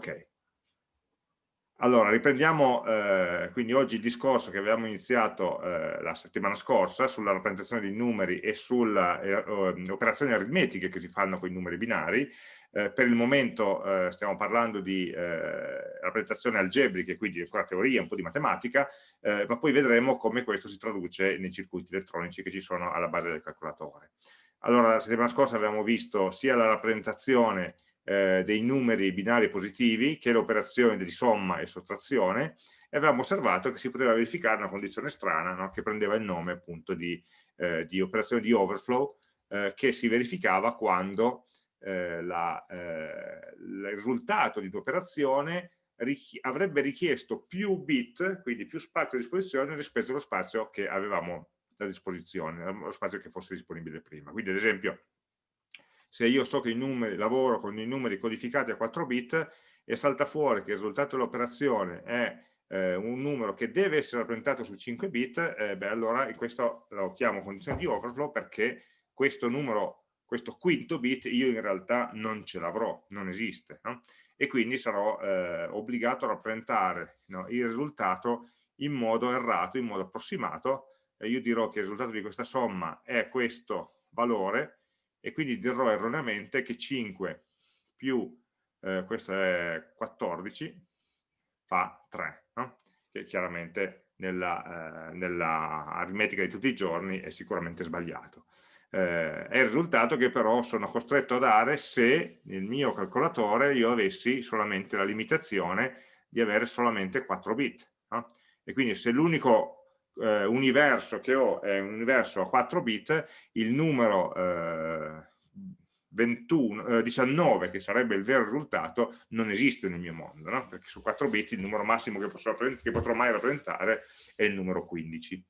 Ok. Allora, riprendiamo eh, quindi oggi il discorso che avevamo iniziato eh, la settimana scorsa sulla rappresentazione di numeri e sulle eh, eh, operazioni aritmetiche che si fanno con i numeri binari. Eh, per il momento eh, stiamo parlando di rappresentazioni algebriche, quindi ancora teoria, un po' di matematica, ma poi vedremo come questo si traduce nei circuiti elettronici che ci sono alla base del calcolatore. Allora, la settimana scorsa abbiamo visto sia la rappresentazione eh, dei numeri binari positivi che le operazioni di somma e sottrazione e avevamo osservato che si poteva verificare una condizione strana no? che prendeva il nome appunto di, eh, di operazione di overflow eh, che si verificava quando eh, la, eh, il risultato di un'operazione richi avrebbe richiesto più bit, quindi più spazio a disposizione rispetto allo spazio che avevamo a disposizione, lo spazio che fosse disponibile prima. Quindi ad esempio se io so che i numeri, lavoro con i numeri codificati a 4 bit e salta fuori che il risultato dell'operazione è eh, un numero che deve essere rappresentato su 5 bit, eh, beh, allora questo lo chiamo condizione di overflow perché questo numero, questo quinto bit io in realtà non ce l'avrò, non esiste. No? E quindi sarò eh, obbligato a rappresentare no, il risultato in modo errato, in modo approssimato, e io dirò che il risultato di questa somma è questo valore, e quindi dirò erroneamente che 5 più eh, questo è 14 fa 3, no? che chiaramente nella, eh, nella, aritmetica di tutti i giorni è sicuramente sbagliato. Eh, è il risultato che però sono costretto a dare se nel mio calcolatore io avessi solamente la limitazione di avere solamente 4 bit. No? E quindi se l'unico eh, universo che ho è un universo a 4 bit, il numero eh, 21, eh, 19, che sarebbe il vero risultato, non esiste nel mio mondo, no? perché su 4 bit il numero massimo che, posso, che potrò mai rappresentare è il numero 15.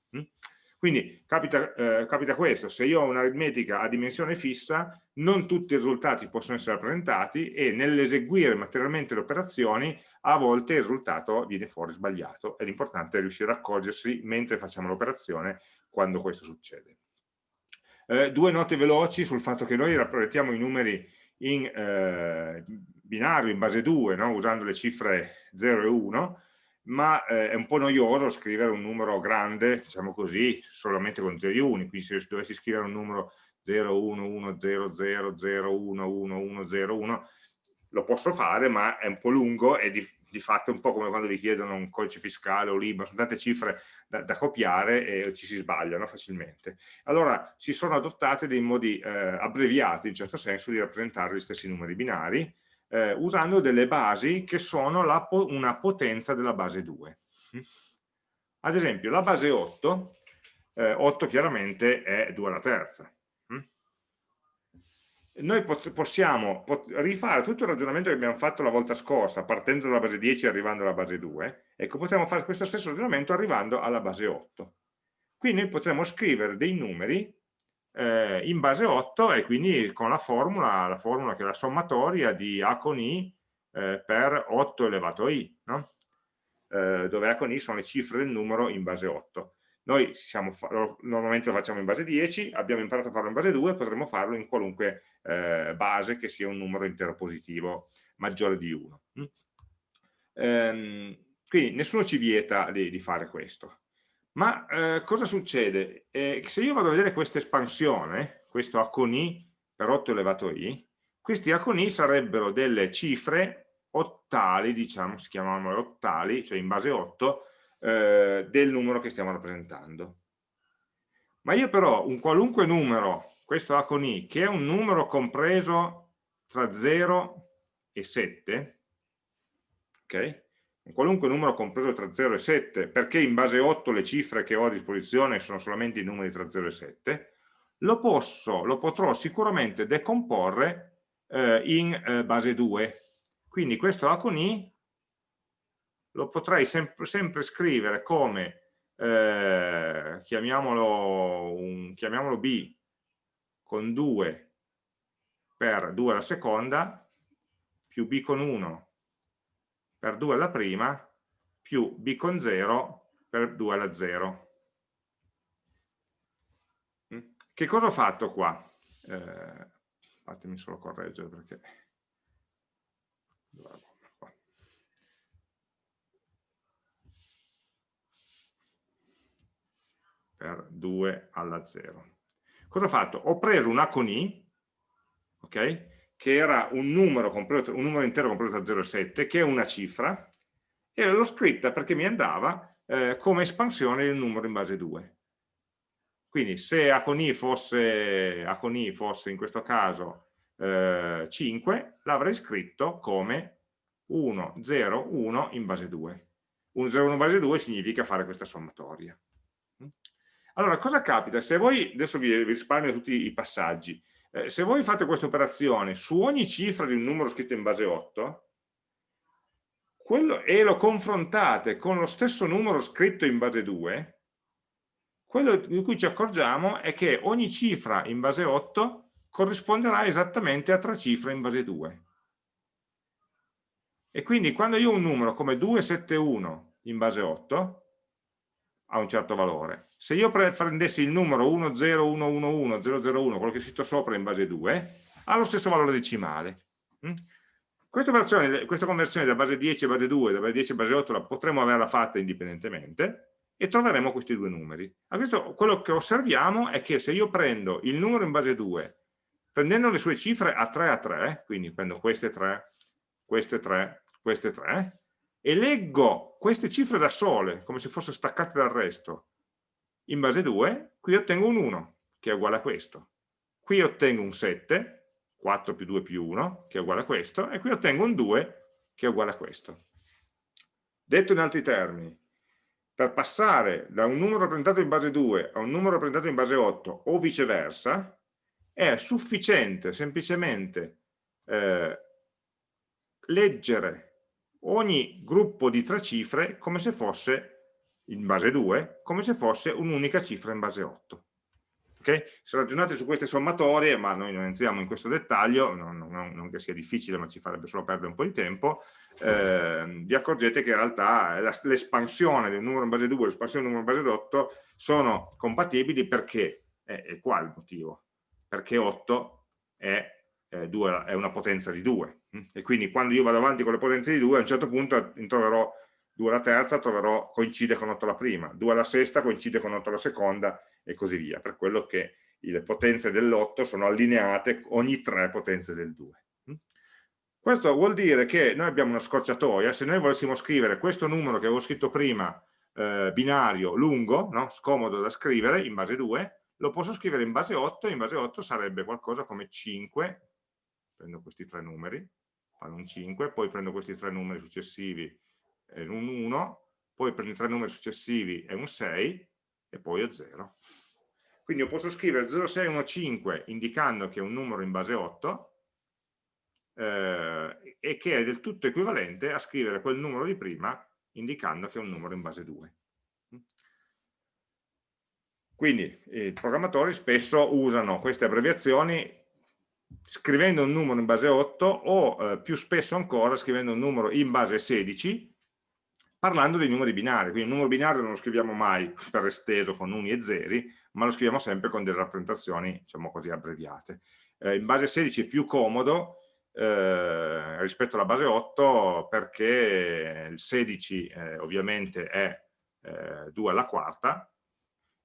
Quindi capita, eh, capita, questo, se io ho un'aritmetica a dimensione fissa, non tutti i risultati possono essere rappresentati e nell'eseguire materialmente le operazioni a volte il risultato viene fuori sbagliato e l'importante è riuscire a accorgersi mentre facciamo l'operazione quando questo succede. Eh, due note veloci sul fatto che noi rappresentiamo i numeri in eh, binario, in base 2, no? usando le cifre 0 e 1, ma eh, è un po' noioso scrivere un numero grande, diciamo così, solamente con 0 e 1, quindi se dovessi scrivere un numero 0, 1, 1, 0, 0, 0, 1, 1, 1, 0, 1, lo posso fare, ma è un po' lungo e di, di fatto è un po' come quando vi chiedono un codice fiscale o l'IBA, sono tante cifre da, da, copiare e ci si sbagliano facilmente. Allora si sono adottate dei modi eh, abbreviati, in certo senso, di rappresentare gli stessi numeri binari, eh, usando delle basi che sono la, una potenza della base 2. Ad esempio, la base 8, eh, 8 chiaramente è 2 alla terza, noi possiamo rifare tutto il ragionamento che abbiamo fatto la volta scorsa, partendo dalla base 10 e arrivando alla base 2, ecco, potremmo fare questo stesso ragionamento arrivando alla base 8. Qui noi potremmo scrivere dei numeri eh, in base 8 e quindi con la formula, la formula che è la sommatoria di A con I eh, per 8 elevato a I, no? eh, dove A con I sono le cifre del numero in base 8. Noi siamo, normalmente lo facciamo in base 10, abbiamo imparato a farlo in base 2, potremmo farlo in qualunque eh, base che sia un numero intero positivo maggiore di 1. Mm? Ehm, quindi nessuno ci vieta di, di fare questo. Ma eh, cosa succede? Eh, se io vado a vedere questa espansione, questo A con I per 8 elevato I, questi A con I sarebbero delle cifre ottali, diciamo, si chiamano ottali, cioè in base 8, eh, del numero che stiamo rappresentando. Ma io però un qualunque numero, questo A con I, che è un numero compreso tra 0 e 7, ok? Un qualunque numero compreso tra 0 e 7, perché in base 8 le cifre che ho a disposizione sono solamente i numeri tra 0 e 7, lo, posso, lo potrò sicuramente decomporre eh, in eh, base 2. Quindi questo A con I lo potrei sempre, sempre scrivere come, eh, chiamiamolo, un, chiamiamolo B con 2 per 2 alla seconda, più B con 1 per 2 alla prima più b con 0 per 2 alla 0. Mm? Che cosa ho fatto qua? Eh, fatemi solo correggere perché... Per 2 alla 0. Cosa ho fatto? Ho preso una con i, ok? Che era un numero, completo, un numero intero compreso tra 0 e 7, che è una cifra, e l'ho scritta perché mi andava eh, come espansione del numero in base 2. Quindi se A con I fosse, A con I fosse in questo caso eh, 5, l'avrei scritto come 1, 0, 1 in base 2. 1, 0, 1 in base 2 significa fare questa sommatoria. Allora, cosa capita? Se voi, adesso vi risparmio tutti i passaggi, eh, se voi fate questa operazione su ogni cifra di un numero scritto in base 8, quello, e lo confrontate con lo stesso numero scritto in base 2, quello di cui ci accorgiamo è che ogni cifra in base 8 corrisponderà esattamente a tre cifre in base 2. E quindi quando io ho un numero come 271 in base 8, ha un certo valore. Se io prendessi il numero 10111, 001, quello che è scritto sopra in base 2, ha lo stesso valore decimale. Mm? Questa, questa conversione da base 10 a base 2, da base 10 a base 8 la potremmo averla fatta indipendentemente, e troveremo questi due numeri. A questo, quello che osserviamo è che se io prendo il numero in base 2, prendendo le sue cifre a 3 a 3, quindi prendo queste 3, queste 3, queste 3, e leggo queste cifre da sole, come se fossero staccate dal resto, in base 2, qui ottengo un 1, che è uguale a questo. Qui ottengo un 7, 4 più 2 più 1, che è uguale a questo, e qui ottengo un 2, che è uguale a questo. Detto in altri termini, per passare da un numero rappresentato in base 2 a un numero rappresentato in base 8 o viceversa, è sufficiente semplicemente eh, leggere ogni gruppo di tre cifre come se fosse in base 2, come se fosse un'unica cifra in base 8. Okay? Se ragionate su queste sommatorie, ma noi non entriamo in questo dettaglio, non, non, non che sia difficile, ma ci farebbe solo perdere un po' di tempo, eh, vi accorgete che in realtà l'espansione del numero in base 2 e l'espansione del numero in base 8 sono compatibili perché, eh, è qua il motivo, perché 8 è, eh, 2, è una potenza di 2 hm? e quindi quando io vado avanti con le potenze di 2 a un certo punto troverò 2 alla terza troverò, coincide con 8 alla prima, 2 alla sesta coincide con 8 alla seconda e così via, per quello che le potenze dell'8 sono allineate ogni tre potenze del 2. Hm? Questo vuol dire che noi abbiamo una scorciatoia, se noi volessimo scrivere questo numero che avevo scritto prima, eh, binario, lungo, no? scomodo da scrivere, in base 2, lo posso scrivere in base 8, in base 8 sarebbe qualcosa come 5, prendo questi tre numeri, fanno un 5, poi prendo questi tre numeri successivi è un 1, poi prendo i tre numeri successivi è un 6 e poi è 0. Quindi io posso scrivere 0615 indicando che è un numero in base 8 eh, e che è del tutto equivalente a scrivere quel numero di prima indicando che è un numero in base 2. Quindi i programmatori spesso usano queste abbreviazioni scrivendo un numero in base 8 o eh, più spesso ancora scrivendo un numero in base 16 parlando dei numeri binari, quindi il numero binario non lo scriviamo mai per esteso con uni e zeri, ma lo scriviamo sempre con delle rappresentazioni, diciamo così, abbreviate. Eh, in base 16 è più comodo eh, rispetto alla base 8 perché il 16 eh, ovviamente è 2 eh, alla quarta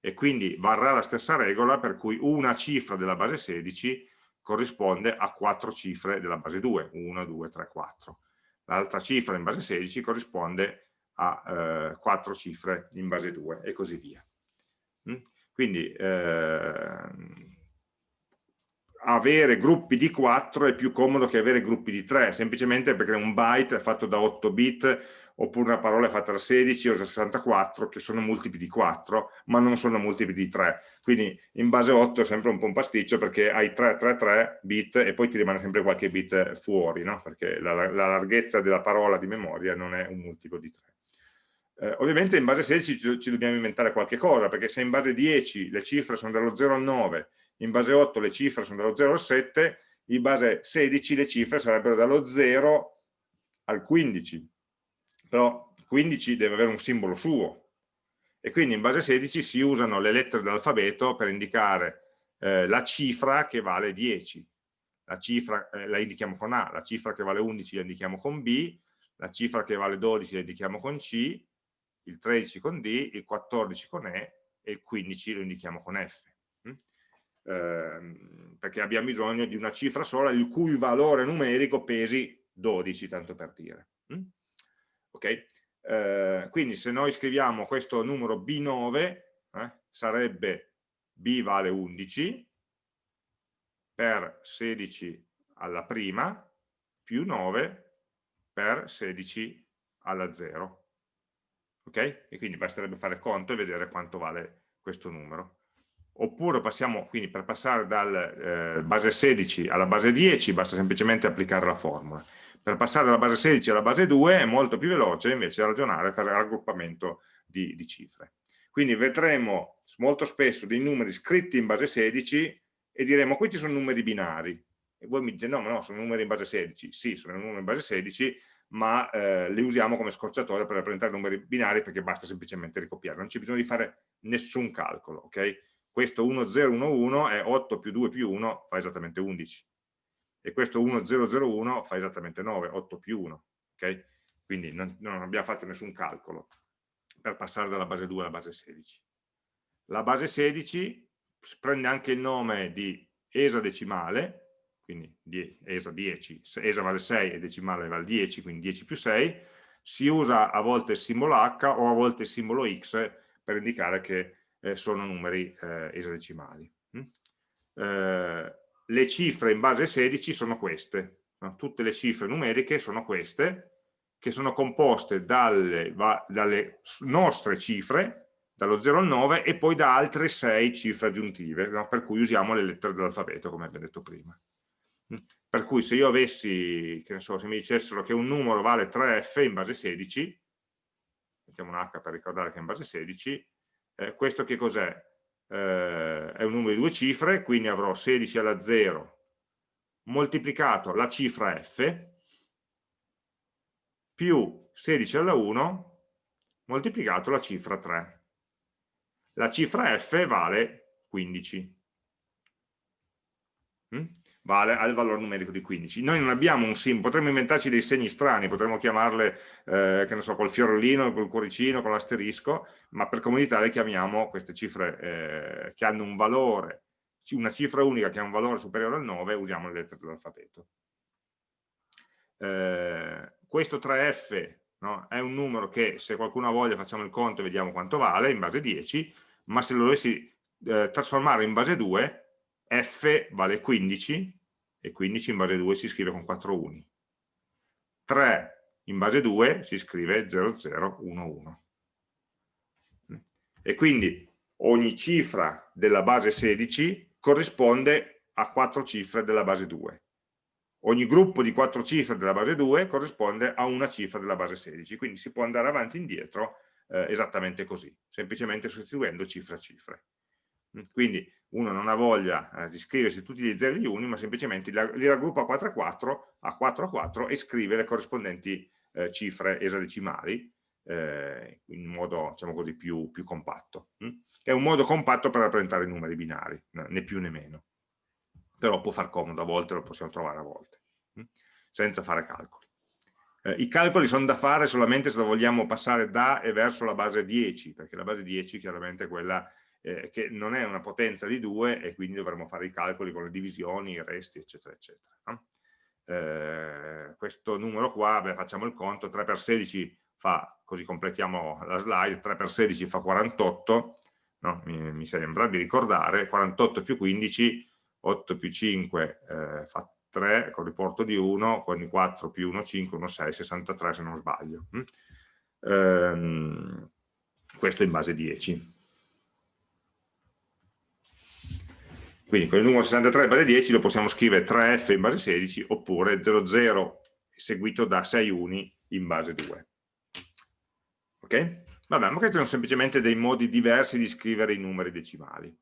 e quindi varrà la stessa regola per cui una cifra della base 16 corrisponde a quattro cifre della base 2, 1, 2, 3, 4. L'altra cifra in base 16 corrisponde a eh, quattro cifre in base 2 e così via. Mm? Quindi eh, avere gruppi di 4 è più comodo che avere gruppi di 3, semplicemente perché un byte fatto da 8 bit oppure una parola fatta da 16 o da 64 che sono multipli di 4 ma non sono multipli di 3 quindi in base 8 è sempre un po' un pasticcio perché hai 3, 3, 3 bit e poi ti rimane sempre qualche bit fuori no? perché la, la larghezza della parola di memoria non è un multiplo di 3 eh, ovviamente in base 16 ci, ci, dobbiamo inventare qualche cosa, perché se in base 10 le cifre sono dallo 0 al 9, in base 8 le cifre sono dallo 0 al 7, in base 16 le cifre sarebbero dallo 0 al 15. Però 15 deve avere un simbolo suo. E quindi in base 16 si usano le lettere dell'alfabeto per indicare eh, la cifra che vale 10. La cifra eh, la indichiamo con A, la cifra che vale 11 la indichiamo con B, la cifra che vale 12 la indichiamo con C, il 13 con D, il 14 con E, e il 15 lo indichiamo con F. Mm? Eh, perché abbiamo bisogno di una cifra sola il cui valore numerico pesi 12, tanto per dire. Mm? Ok? Eh, quindi se noi scriviamo questo numero B9, eh, sarebbe B vale 11 per 16 alla prima più 9 per 16 alla 0. Ok? E quindi basterebbe fare conto e vedere quanto vale questo numero. Oppure passiamo, quindi per passare dal eh, base 16 alla base 10 basta semplicemente applicare la formula. Per passare dalla base 16 alla base 2 è molto più veloce invece ragionare per raggruppamento di, di cifre. Quindi vedremo molto spesso dei numeri scritti in base 16 e diremo questi sono numeri binari. E voi mi dite no, ma no, sono numeri in base 16. Sì, sono numeri in base 16, ma eh, li usiamo come scorciatoia per rappresentare numeri binari perché basta semplicemente ricopiare. Non c'è bisogno di fare nessun calcolo, ok? Questo 1011 è 8 più 2 più 1 fa esattamente 11 e questo 1001 fa esattamente 9, 8 più 1, ok? Quindi non, non abbiamo fatto nessun calcolo per passare dalla base 2 alla base 16. La base 16 prende anche il nome di esadecimale, quindi ESA 10, ESA vale 6 e decimale vale 10, quindi 10 più 6, si usa a volte il simbolo H o a volte il simbolo X per indicare che eh, sono numeri eh, esadecimali. Mm? Eh, le cifre in base 16 sono queste, tutte le cifre numeriche sono queste, che sono composte dalle, dalle nostre cifre, dallo 0 al 9, e poi da altre 6 cifre aggiuntive, no? per cui usiamo le lettere dell'alfabeto, come abbiamo detto prima. Mm. Per cui se io avessi, che ne so, se mi dicessero che un numero vale 3F in base 16, mettiamo un H per ricordare che è in base 16, eh, questo che cos'è? Eh, è un numero di due cifre, quindi avrò 16 alla 0 moltiplicato la cifra f più 16 alla 1 moltiplicato la cifra 3. La cifra f vale 15. Mm? Vale al valore numerico di 15. Noi non abbiamo un simbolo, potremmo inventarci dei segni strani, potremmo chiamarle, eh, che ne so, col fiorellino, col cuoricino, con l'asterisco, ma per comodità le chiamiamo queste cifre eh, che hanno un valore, una cifra unica che ha un valore superiore al 9, usiamo le lettere dell'alfabeto. Eh, questo 3F no, è un numero che se qualcuno ha voglia facciamo il conto e vediamo quanto vale in base 10, ma se lo dovessi eh, trasformare in base 2 f vale 15 e 15 in base 2 si scrive con 4 uni. 3 in base 2 si scrive 0011. E quindi ogni cifra della base 16 corrisponde a 4 cifre della base 2. Ogni gruppo di 4 cifre della base 2 corrisponde a una cifra della base 16, quindi si può andare avanti e indietro eh, esattamente così, semplicemente sostituendo cifre a cifre. Quindi uno non ha voglia eh, di scriversi tutti gli 0 e gli 1, ma semplicemente li raggruppa a 4 a 4, a 4 a 4 e scrive le corrispondenti eh, cifre esadecimali eh, in modo diciamo così, più, più compatto. Hm? È un modo compatto per rappresentare i numeri binari, né più né meno. Però può far comodo, a volte lo possiamo trovare a volte, hm? senza fare calcoli. Eh, I calcoli sono da fare solamente se vogliamo passare da e verso la base 10, perché la base 10 chiaramente è quella eh, che non è una potenza di 2 e quindi dovremo fare i calcoli con le divisioni, i resti, eccetera, eccetera. No? Eh, questo numero qua, beh, facciamo il conto, 3 per 16 fa, così completiamo la slide, 3 per 16 fa 48, no? mi, mi, sembra di ricordare, 48 più 15, 8 più 5 eh, fa 3, con riporto di 1, quindi 4 più 1, 5, 1, 6, 63 se non sbaglio. Mm? Ehm, questo in base 10. Quindi con il numero 63 base 10 lo possiamo scrivere 3F in base 16 oppure 00 seguito da 6 uni in base 2. Ok? Vabbè, ma questi sono semplicemente dei modi diversi di scrivere i numeri decimali.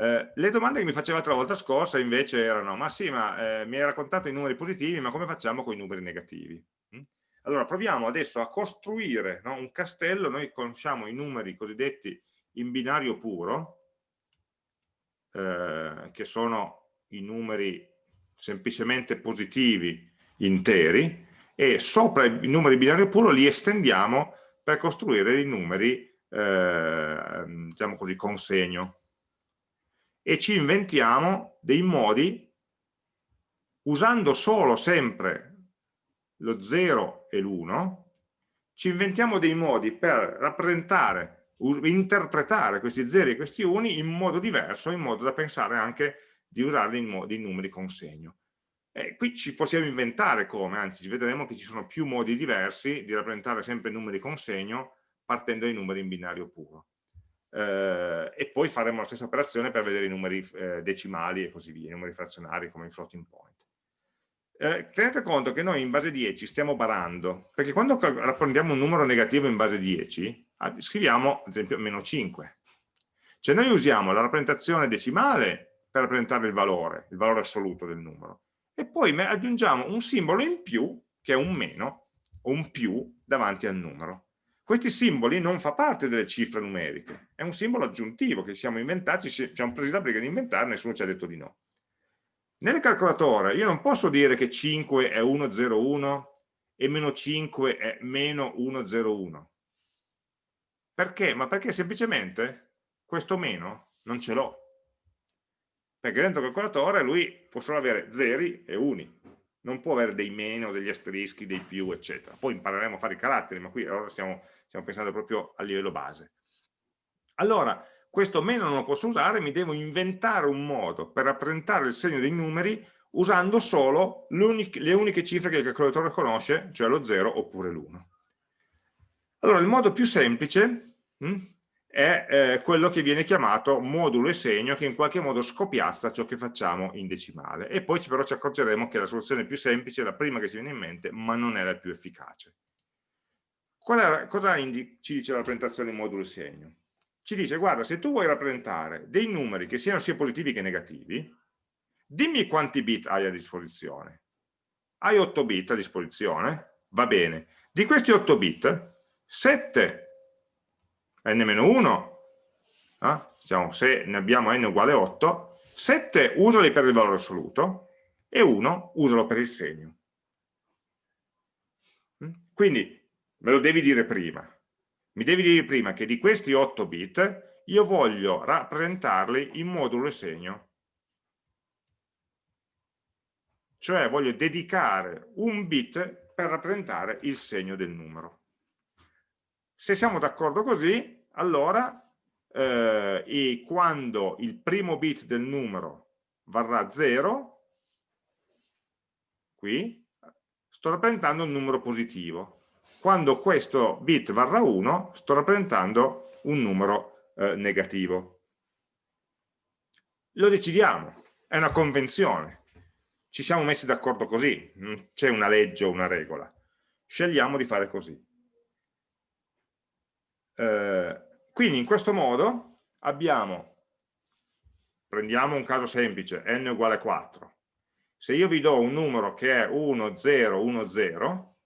Eh, le domande che mi facevate la volta scorsa invece erano, ma sì, ma eh, mi hai raccontato i numeri positivi, ma come facciamo con i numeri negativi? Mm? Allora, proviamo adesso a costruire no, un castello, noi conosciamo i numeri cosiddetti in binario puro, eh, che sono i numeri semplicemente positivi interi e sopra i numeri binario puro li estendiamo per costruire i numeri eh, diciamo così, consegno. E ci inventiamo dei modi usando solo sempre lo 0 e l'1 ci inventiamo dei modi per rappresentare, interpretare questi zeri e questi uni in modo diverso, in modo da pensare anche di usarli in, in numeri con segno. E qui ci possiamo inventare come, anzi vedremo che ci sono più modi diversi di rappresentare sempre numeri con segno partendo dai numeri in binario puro. Eh, e poi faremo la stessa operazione per vedere i numeri eh, decimali e così via, i numeri frazionari come in floating point. Eh, tenete conto che noi in base 10 stiamo barando, perché quando rappresentiamo un numero negativo in base 10, ah, scriviamo ad esempio meno 5. Cioè noi usiamo la rappresentazione decimale per rappresentare il valore, il valore assoluto del numero, e poi aggiungiamo un simbolo in più, che è un meno, o un più, davanti al numero. Questi simboli non fa parte delle cifre numeriche, è un simbolo aggiuntivo che siamo inventati, ci siamo presi la briga di inventare, nessuno ci ha detto di no. Nel calcolatore io non posso dire che 5 è 101 e meno 5 è meno 101. Perché? Ma perché semplicemente questo meno non ce l'ho. Perché dentro il calcolatore lui può solo avere zeri e uni, non può avere dei meno, degli asterischi, dei più, eccetera. Poi impareremo a fare i caratteri, ma qui allora stiamo, stiamo pensando proprio a livello base. Allora, questo meno non lo posso usare, mi devo inventare un modo per rappresentare il segno dei numeri usando solo le uniche cifre che il calcolatore conosce, cioè lo 0 oppure l'1. Allora, il modo più semplice è eh, quello che viene chiamato modulo e segno, che in qualche modo scopiazza ciò che facciamo in decimale. E poi però ci accorgeremo che la soluzione più semplice è la prima che ci viene in mente, ma non è la più efficace. È, cosa ci dice la rappresentazione modulo e segno? ci dice guarda se tu vuoi rappresentare dei numeri che siano sia positivi che negativi dimmi quanti bit hai a disposizione hai 8 bit a disposizione va bene di questi 8 bit 7 n-1 eh? diciamo, se ne abbiamo n uguale 8 7 usali per il valore assoluto e 1 usalo per il segno mm? quindi me lo devi dire prima mi devi dire prima che di questi 8 bit io voglio rappresentarli in modulo e segno. Cioè voglio dedicare un bit per rappresentare il segno del numero. Se siamo d'accordo così, allora eh, quando il primo bit del numero varrà 0, qui, sto rappresentando un numero positivo quando questo bit varrà 1 sto rappresentando un numero eh, negativo. Lo decidiamo, è una convenzione, ci siamo messi d'accordo così, c'è una legge o una regola, scegliamo di fare così. Eh, quindi in questo modo abbiamo, prendiamo un caso semplice, n uguale 4, se io vi do un numero che è 1, 0, 1, 0,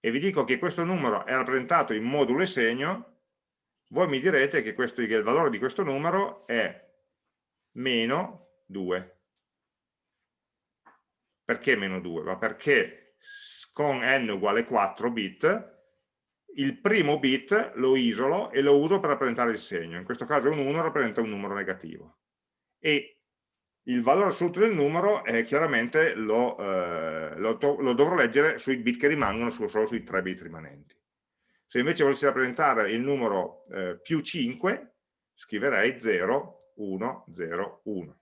e vi dico che questo numero è rappresentato in modulo e segno, voi mi direte che, questo, che il valore di questo numero è meno 2. Perché meno 2? Ma perché con n uguale 4 bit il primo bit lo isolo e lo uso per rappresentare il segno. In questo caso un 1 rappresenta un numero negativo. E il valore assoluto del numero eh, chiaramente lo, eh, lo, lo, dovrò leggere sui bit che rimangono solo sui 3 bit rimanenti. Se invece volessi rappresentare il numero eh, più 5, scriverei 0, 1, 0, 1.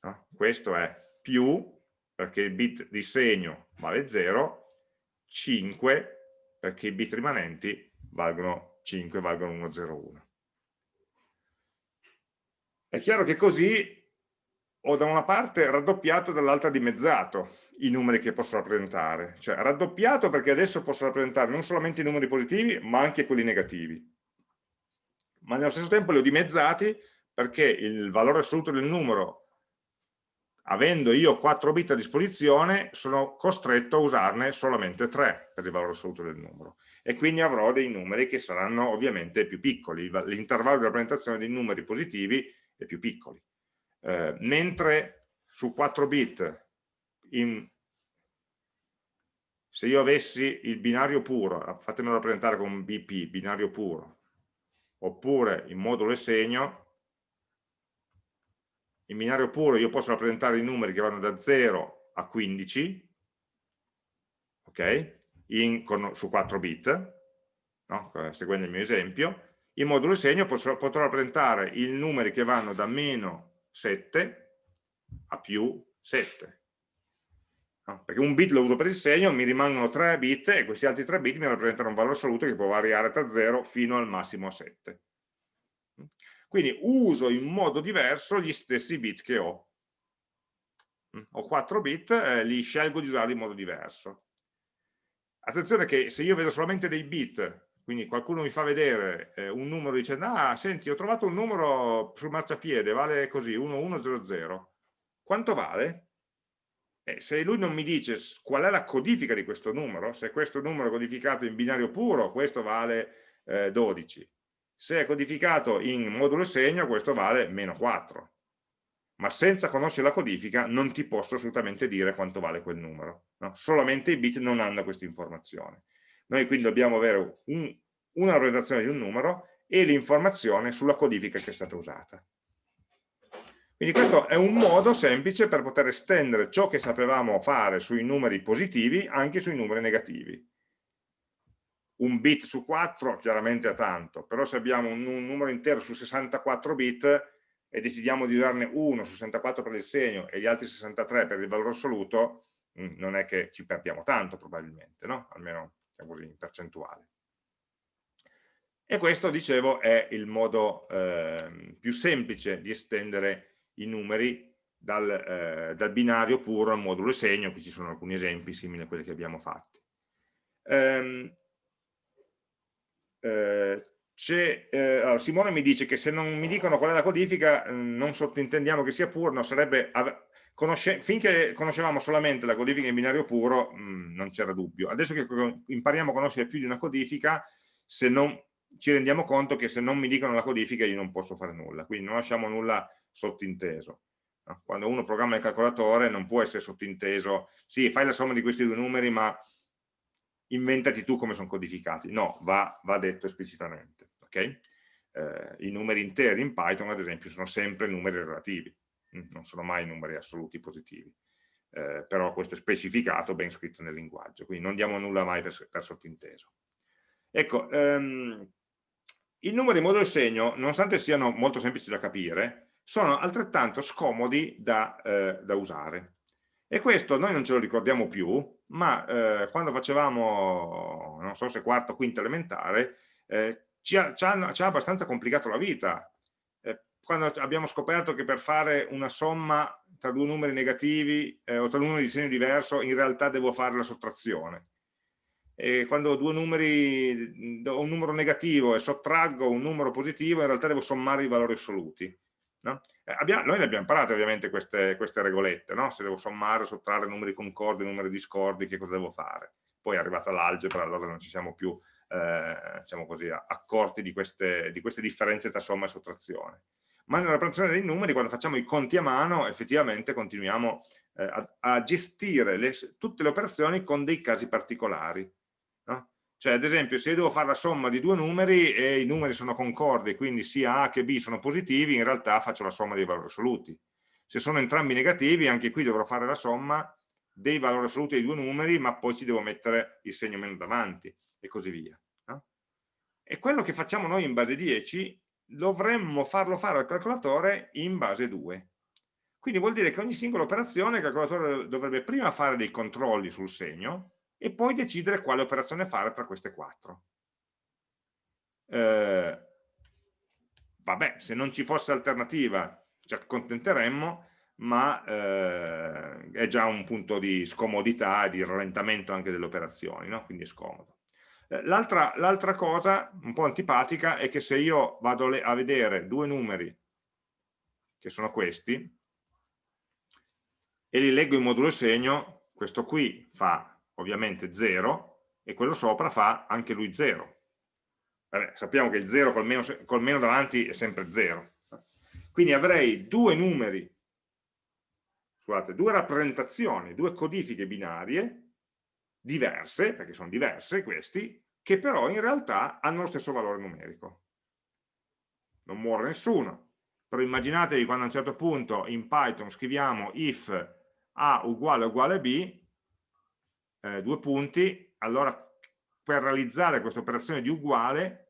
No? Questo è più, perché il bit di segno vale 0, 5, perché i bit rimanenti valgono 5, valgono 1, 0, 1. È chiaro che così ho da una parte raddoppiato dall'altra dimezzato i numeri che posso rappresentare. Cioè raddoppiato perché adesso posso rappresentare non solamente i numeri positivi, ma anche quelli negativi. Ma nello stesso tempo li ho dimezzati perché il valore assoluto del numero, avendo io 4 bit a disposizione, sono costretto a usarne solamente 3 per il valore assoluto del numero. E quindi avrò dei numeri che saranno ovviamente più piccoli. L'intervallo di rappresentazione dei numeri positivi è più piccolo eh, mentre su 4 bit in, se io avessi il binario puro, fatemelo rappresentare con BP, binario puro, oppure in modulo e segno, in binario puro io posso rappresentare i numeri che vanno da 0 a 15, ok? In, con, su 4 bit, no? seguendo il mio esempio, in modulo segno posso, potrò rappresentare i numeri che vanno da meno 7 a più 7. No? Perché un bit lo uso per il segno, mi rimangono 3 bit e questi altri 3 bit mi rappresentano un valore assoluto che può variare tra 0 fino al massimo 7. Quindi uso in modo diverso gli stessi bit che ho. Ho 4 bit, eh, li scelgo di usarli in modo diverso. Attenzione che se io vedo solamente dei bit quindi qualcuno mi fa vedere eh, un numero dicendo, ah, senti, ho trovato un numero sul marciapiede, vale così, 1100. Quanto vale? Eh, se lui non mi dice qual è la codifica di questo numero, se questo numero è codificato in binario puro, questo vale eh, 12. Se è codificato in modulo segno, questo vale meno 4. Ma senza conoscere la codifica non ti posso assolutamente dire quanto vale quel numero. No? Solamente i bit non hanno questa informazione. Noi quindi dobbiamo avere un, una rappresentazione di un numero e l'informazione sulla codifica che è stata usata. Quindi questo è un modo semplice per poter estendere ciò che sapevamo fare sui numeri positivi anche sui numeri negativi. Un bit su 4 chiaramente è tanto, però se abbiamo un, un numero intero su 64 bit e decidiamo di usarne uno su 64 per il segno e gli altri 63 per il valore assoluto, mm, non è che ci perdiamo tanto probabilmente, no? almeno diciamo così, in percentuale. E questo, dicevo, è il modo eh, più semplice di estendere i numeri dal, eh, dal, binario puro al modulo segno, qui ci sono alcuni esempi simili a quelli che abbiamo fatti. Ehm, eh, eh, allora, Simone mi dice che se non mi dicono qual è la codifica non sottintendiamo che sia puro, no, sarebbe Conosce, finché conoscevamo solamente la codifica in binario puro mh, mm, non c'era dubbio. Adesso che impariamo a conoscere più di una codifica, se non, ci rendiamo conto che se non mi dicono la codifica io non posso fare nulla, quindi non lasciamo nulla sottinteso. Quando uno programma il calcolatore non può essere sottinteso, sì, fai la somma di questi due numeri, ma inventati tu come sono codificati. No, va, va detto esplicitamente. Okay? Eh, I numeri interi in Python, ad esempio, sono sempre numeri relativi non sono mai numeri assoluti positivi, eh, però questo è specificato, ben scritto nel linguaggio, quindi non diamo nulla mai per, per sottinteso. Ecco, ehm, i numeri in modulo e segno, nonostante siano molto semplici da capire, sono altrettanto scomodi da, eh, da usare. E questo noi non ce lo ricordiamo più, ma eh, quando facevamo, non so se quarto o quinto elementare, eh, ci, ha, ci, ha, abbastanza complicato la vita, quando abbiamo scoperto che per fare una somma tra due numeri negativi eh, o tra due numeri di segno diverso in realtà devo fare la sottrazione. E quando due numeri, ho un numero negativo e sottraggo un numero positivo, in realtà devo sommare i valori assoluti. No? Eh, abbiamo, noi ne abbiamo imparate ovviamente queste, queste regolette, no? se devo sommare o sottrarre numeri concordi, numeri discordi, che cosa devo fare. Poi è arrivata l'algebra, allora non ci siamo più eh, diciamo così, accorti di queste, di queste differenze tra somma e sottrazione ma nella rappresentazione dei numeri, quando facciamo i conti a mano, effettivamente continuiamo eh, a, a, gestire le, tutte le operazioni con dei casi particolari. Cioè, ad esempio, se io devo fare la somma di due numeri e i numeri sono concordi, quindi sia A che B sono positivi, in realtà faccio la somma dei valori assoluti. Se sono entrambi negativi, anche qui dovrò fare la somma dei valori assoluti dei due numeri, ma poi ci devo mettere il segno meno davanti, e così via. No? E quello che facciamo noi in base 10 dovremmo farlo fare al calcolatore in base 2. Quindi vuol dire che ogni singola operazione il calcolatore dovrebbe prima fare dei controlli sul segno e poi decidere quale operazione fare tra queste quattro. Eh, vabbè, se non ci fosse alternativa ci accontenteremmo, ma eh, è già un punto di scomodità e di rallentamento anche delle operazioni, no? quindi è scomodo. Eh, l'altra cosa un po' antipatica è che se io vado a vedere due numeri, che sono questi, e li leggo in modulo segno, questo qui fa ovviamente 0 e quello sopra fa anche lui 0. Vabbè, sappiamo che il 0 col meno, col meno davanti è sempre 0. Quindi avrei due numeri, scusate, due rappresentazioni, due codifiche binarie diverse, perché sono diverse questi, che però in realtà hanno lo stesso valore numerico. Non muore nessuno, però immaginatevi quando a un certo punto in Python scriviamo if a uguale uguale b, eh, due punti, allora per realizzare questa operazione di uguale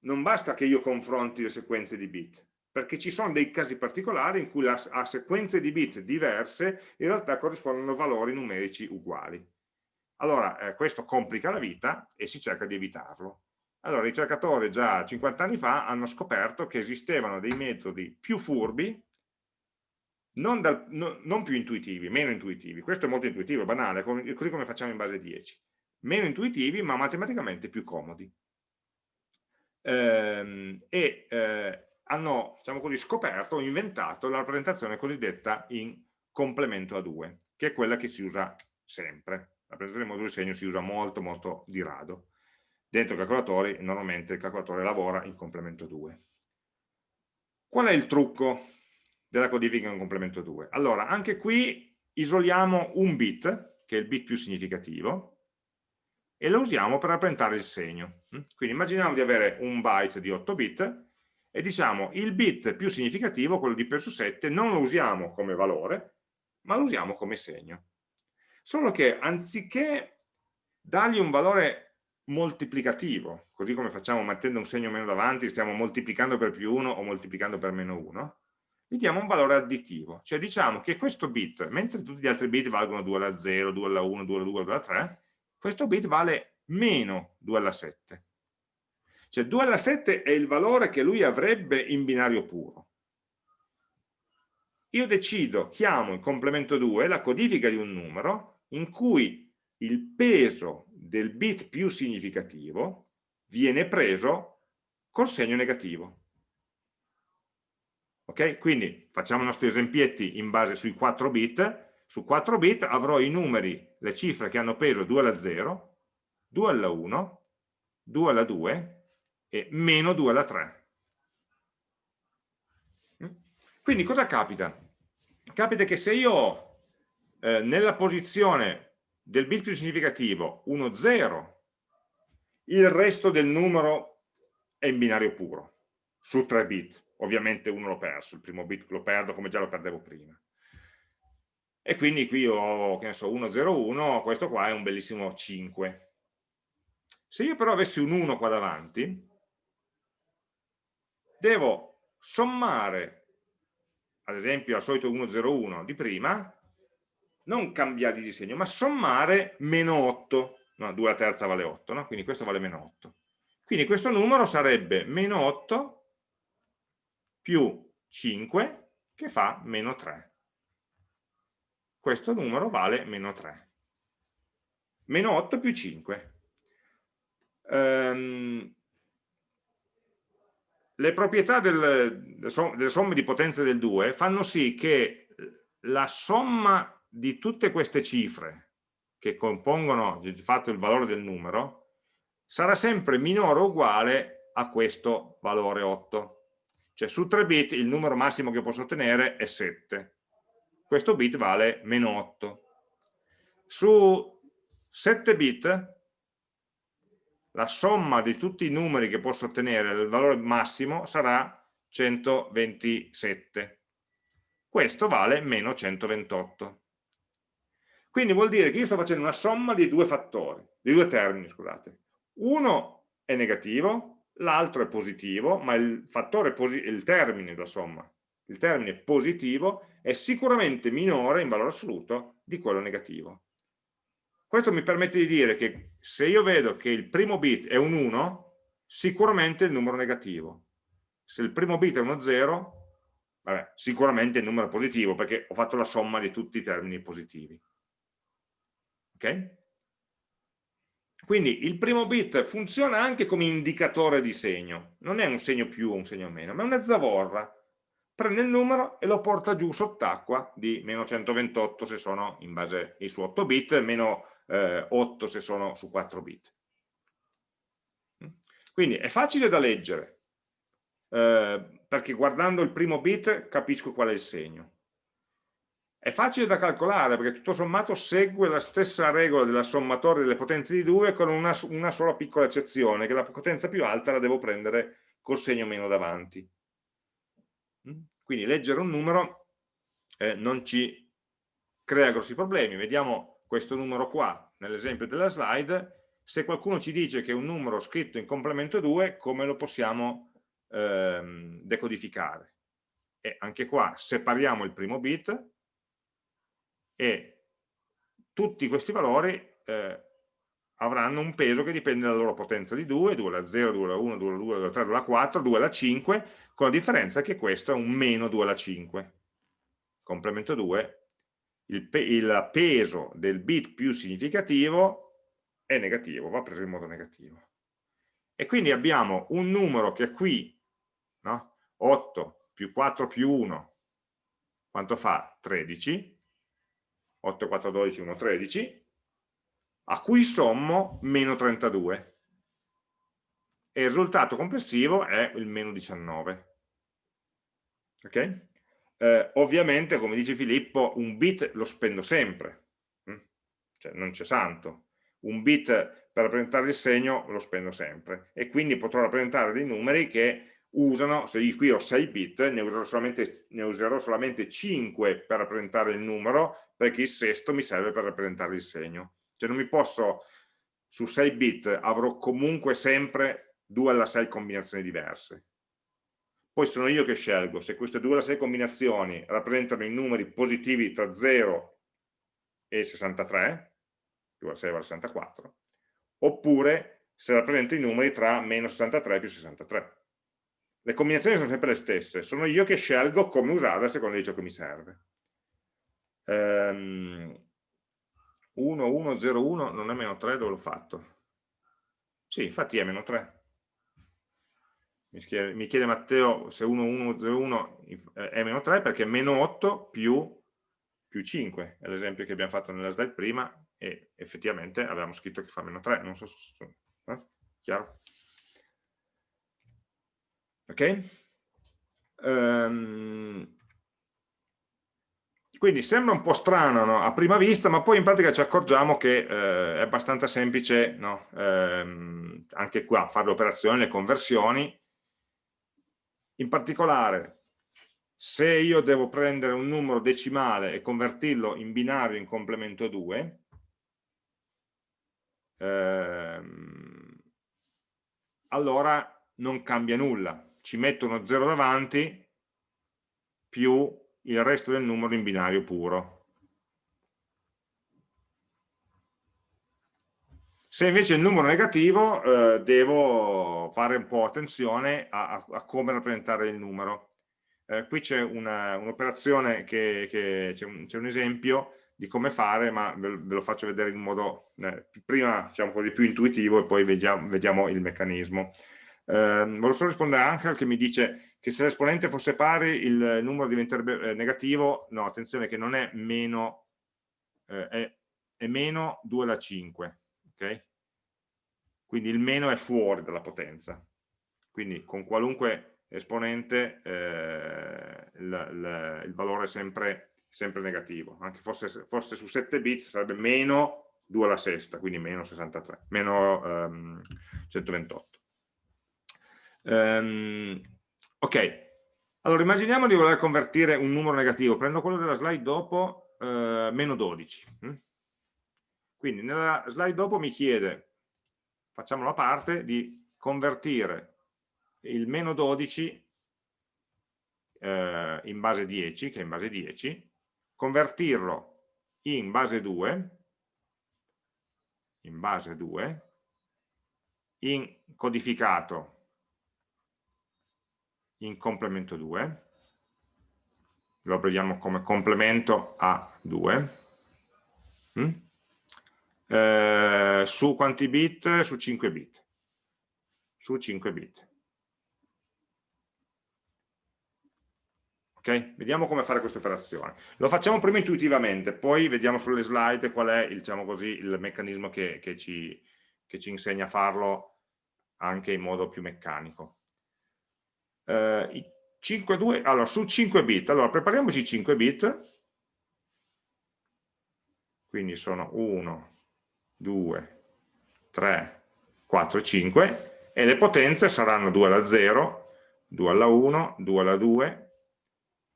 non basta che io confronti le sequenze di bit, perché ci sono dei casi particolari in cui a sequenze di bit diverse in realtà corrispondono valori numerici uguali. Allora, eh, questo complica la vita e si cerca di evitarlo. Allora, i ricercatori già 50 anni fa hanno scoperto che esistevano dei metodi più furbi, non, dal, no, non più intuitivi, meno intuitivi. Questo è molto intuitivo, è banale, così come facciamo in base 10. Meno intuitivi, ma matematicamente più comodi. Ehm, e eh, hanno diciamo così, scoperto, inventato la rappresentazione cosiddetta in complemento a 2, che è quella che si usa sempre. La rappresentazione in modulo di segno si usa molto molto di rado. Dentro i calcolatori normalmente il calcolatore lavora in complemento 2. Qual è il trucco della codifica in complemento 2? Allora, anche qui isoliamo un bit, che è il bit più significativo, e lo usiamo per rappresentare il segno. Quindi immaginiamo di avere un byte di 8 bit e diciamo il bit più significativo, quello di P su 7, non lo usiamo come valore, ma lo usiamo come segno. Solo che anziché dargli un valore moltiplicativo, così come facciamo mettendo un segno meno davanti, stiamo moltiplicando per più 1 o moltiplicando per meno 1, gli diamo un valore additivo, cioè diciamo che questo bit, mentre tutti gli altri bit valgono 2 alla 0, 2 alla 1, 2 alla 2, 2 alla 3, questo bit vale meno 2 alla 7. Cioè 2 alla 7 è il valore che lui avrebbe in binario puro. Io decido, chiamo in complemento 2 la codifica di un numero in cui il peso del bit più significativo viene preso col segno negativo. Ok? Quindi facciamo i nostri esemplietti in base sui 4 bit. Su 4 bit avrò i numeri, le cifre che hanno peso 2 alla 0, 2 alla 1, 2 alla 2 e meno 2 alla 3. Mm? Quindi cosa capita? Capita che se io ho eh, nella posizione del bit più significativo 1, 0, il resto del numero è in binario puro, su 3 bit. Ovviamente uno l'ho perso, il primo bit lo perdo come già lo perdevo prima. E quindi qui ho, che ne so, 1, 0, 1, questo qua è un bellissimo 5. Se io però avessi un 1 qua davanti, devo sommare, ad esempio al solito 101 di prima, non cambiare di disegno, ma sommare meno 8, no, 2 alla terza vale 8, no? quindi questo vale meno 8. Quindi questo numero sarebbe meno 8 più 5 che fa meno 3. Questo numero vale meno 3. Meno 8 più 5. Um, le proprietà del, delle somme di potenza del 2 fanno sì che la somma di tutte queste cifre che compongono di fatto il valore del numero sarà sempre minore o uguale a questo valore 8 cioè su 3 bit il numero massimo che posso ottenere è 7 questo bit vale meno 8 su 7 bit la somma di tutti i numeri che posso ottenere, il valore massimo, sarà 127. Questo vale meno 128. Quindi vuol dire che io sto facendo una somma di due fattori, di due termini, scusate. Uno è negativo, l'altro è positivo, ma il fattore, il termine della somma, il termine positivo è sicuramente minore in valore assoluto di quello negativo. Questo mi permette di dire che se io vedo che il primo bit è un 1, sicuramente è il numero negativo. Se il primo bit è uno 0, vabbè, sicuramente è il numero positivo, perché ho fatto la somma di tutti i termini positivi. Ok? Quindi il primo bit funziona anche come indicatore di segno, non è un segno più o un segno meno, ma è una zavorra. Prende il numero e lo porta giù sott'acqua di meno 128 se sono in base ai suoi 8 bit, meno eh, 8 se sono su 4 bit. Mm? Quindi è facile da leggere, eh, perché guardando il primo bit capisco qual è il segno. È facile da calcolare perché tutto sommato segue la stessa regola della sommatoria delle potenze di 2 con una, una sola piccola eccezione, che la potenza più alta la devo prendere col segno meno davanti. Mm? Quindi leggere un numero eh, non ci crea grossi problemi. Vediamo questo numero qua nell'esempio della slide. Se qualcuno ci dice che è un numero scritto in complemento 2, come lo possiamo ehm, decodificare? E anche qua separiamo il primo bit, e tutti questi valori eh, avranno un peso che dipende dalla loro potenza di 2, 2 alla 0, 2 alla 1, 2 alla 2, 2 alla 3, 2 alla 4, 2 alla 5, con la differenza che questo è un meno 2 alla 5. Complemento 2, il, pe il peso del bit più significativo è negativo, va preso in modo negativo. E quindi abbiamo un numero che qui, no? 8 più 4 più 1, quanto fa? 13, 8, 4, 12, 1, 13, a cui sommo meno 32. E il risultato complessivo è il meno 19. Ok? Eh, ovviamente, come dice Filippo, un bit lo spendo sempre, mm? cioè non c'è santo. Un bit per rappresentare il segno lo spendo sempre e quindi potrò rappresentare dei numeri che usano, se io qui ho 6 bit, ne userò, solamente, ne userò solamente 5 per rappresentare il numero, perché il sesto mi serve per rappresentare il segno. Cioè non mi posso, su 6 bit avrò comunque sempre 2 alla 6 combinazioni diverse. Poi sono io che scelgo se queste 2 alla 6 combinazioni rappresentano i numeri positivi tra 0 e 63, 2 alla 6 vale 64, oppure se rappresento i numeri tra meno 63 e più 63 le combinazioni sono sempre le stesse, sono io che scelgo come usarle a seconda di ciò che mi serve. Um, 1, 1, 0, 1 non è meno 3, dove l'ho fatto? Sì, infatti è meno 3. Mi chiede, mi chiede Matteo se 1, 1, 0, 1 è meno 3 perché è meno 8 più, più 5, è l'esempio che abbiamo fatto nella slide prima e effettivamente avevamo scritto che fa meno 3, non so se... Eh? Chiaro? Ok? Um, quindi sembra un po' strano no? a prima vista, ma poi in pratica ci accorgiamo che eh, è abbastanza semplice no? ehm, anche qua fare le operazioni, le conversioni. In particolare, se io devo prendere un numero decimale e convertirlo in binario in complemento 2, ehm, allora non cambia nulla, ci metto uno 0 davanti più il resto del numero in binario puro. Se invece il numero è negativo, eh, devo fare un po' attenzione a, a, a come rappresentare il numero. Eh, qui c'è un'operazione un che, c'è un, un, esempio di come fare, ma ve, ve lo faccio vedere in modo eh, prima diciamo così, più intuitivo e poi vediamo, vediamo il meccanismo. Eh, volevo solo rispondere a Angel che mi dice che se l'esponente fosse pari il numero diventerebbe eh, negativo, no, attenzione che non è meno, eh, è, è, meno 2 alla 5, ok? Quindi il meno è fuori dalla potenza, quindi con qualunque esponente eh, il, il, il, valore è sempre, sempre negativo, anche fosse, fosse, su 7 bit sarebbe meno 2 alla sesta, quindi meno 63, meno um, 128. Um, ok, allora immaginiamo di voler convertire un numero negativo, prendo quello della slide dopo, eh, meno 12. Hm? Quindi nella slide dopo mi chiede, facciamo la parte, di convertire il meno 12 eh, in base 10, che è in base 10, convertirlo in base 2, in base 2, in codificato in complemento 2, lo abbreviamo come complemento a 2, mm? eh, su quanti bit? Su 5 bit. Su 5 bit. Ok? Vediamo come fare questa operazione. Lo facciamo prima intuitivamente, poi vediamo sulle slide qual è diciamo così, il meccanismo che, che, ci, che ci insegna a farlo anche in modo più meccanico eh, 5, 2, allora su 5 bit, allora prepariamoci 5 bit, quindi sono 1, 2, 3, 4, 5, e le potenze saranno 2 alla 0, 2 alla 1, 2 alla 2,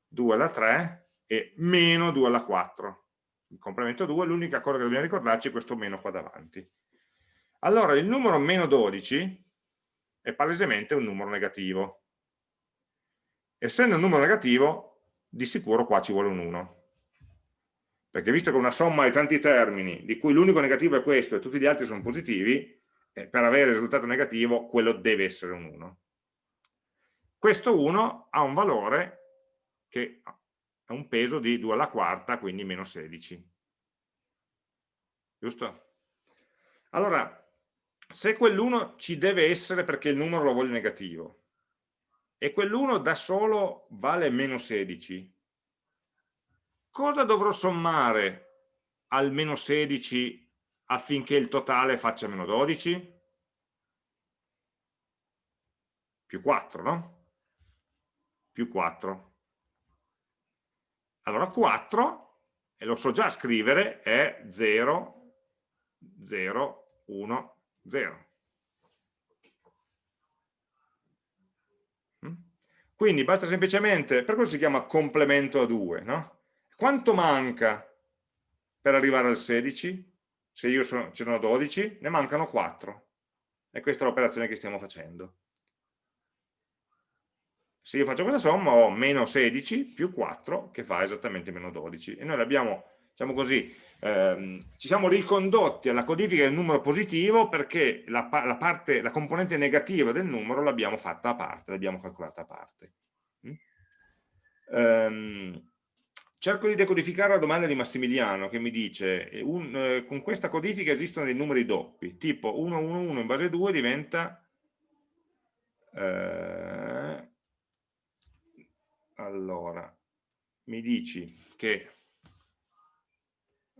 2 alla 3 e meno 2 alla 4. Il complemento 2, l'unica cosa che dobbiamo ricordarci è questo meno qua davanti. Allora, il numero meno 12 è palesemente un numero negativo. Essendo un numero negativo, di sicuro qua ci vuole un 1. Perché visto che una somma di tanti termini, di cui l'unico negativo è questo e tutti gli altri sono positivi, eh, per avere il risultato negativo quello deve essere un 1. Questo 1 ha un valore che ha un peso di 2 alla quarta, quindi meno 16. Giusto? Allora, se quell'1 ci deve essere perché il numero lo voglio negativo, e quell'1 da solo vale meno 16, cosa dovrò sommare al meno 16 affinché il totale faccia meno 12? Più 4, no? Più 4. Allora 4, e lo so già scrivere, è 0, 0, 1, 0. Quindi basta semplicemente, per questo si chiama complemento a 2, no? Quanto manca per arrivare al 16? Se io sono, ce ne ho 12, ne mancano 4. E questa è l'operazione che stiamo facendo. Se io faccio questa somma ho meno 16 più 4 che fa esattamente meno 12. E noi l'abbiamo, diciamo così, ehm, ci siamo ricondotti alla codifica del numero positivo perché la, la, parte, la componente negativa del numero l'abbiamo fatta a parte, l'abbiamo calcolata a parte. Mm? Um, Cerco di decodificare la domanda di Massimiliano che mi dice un, eh, con questa codifica esistono dei numeri doppi, tipo 111 in base 2 diventa eh, allora mi dici che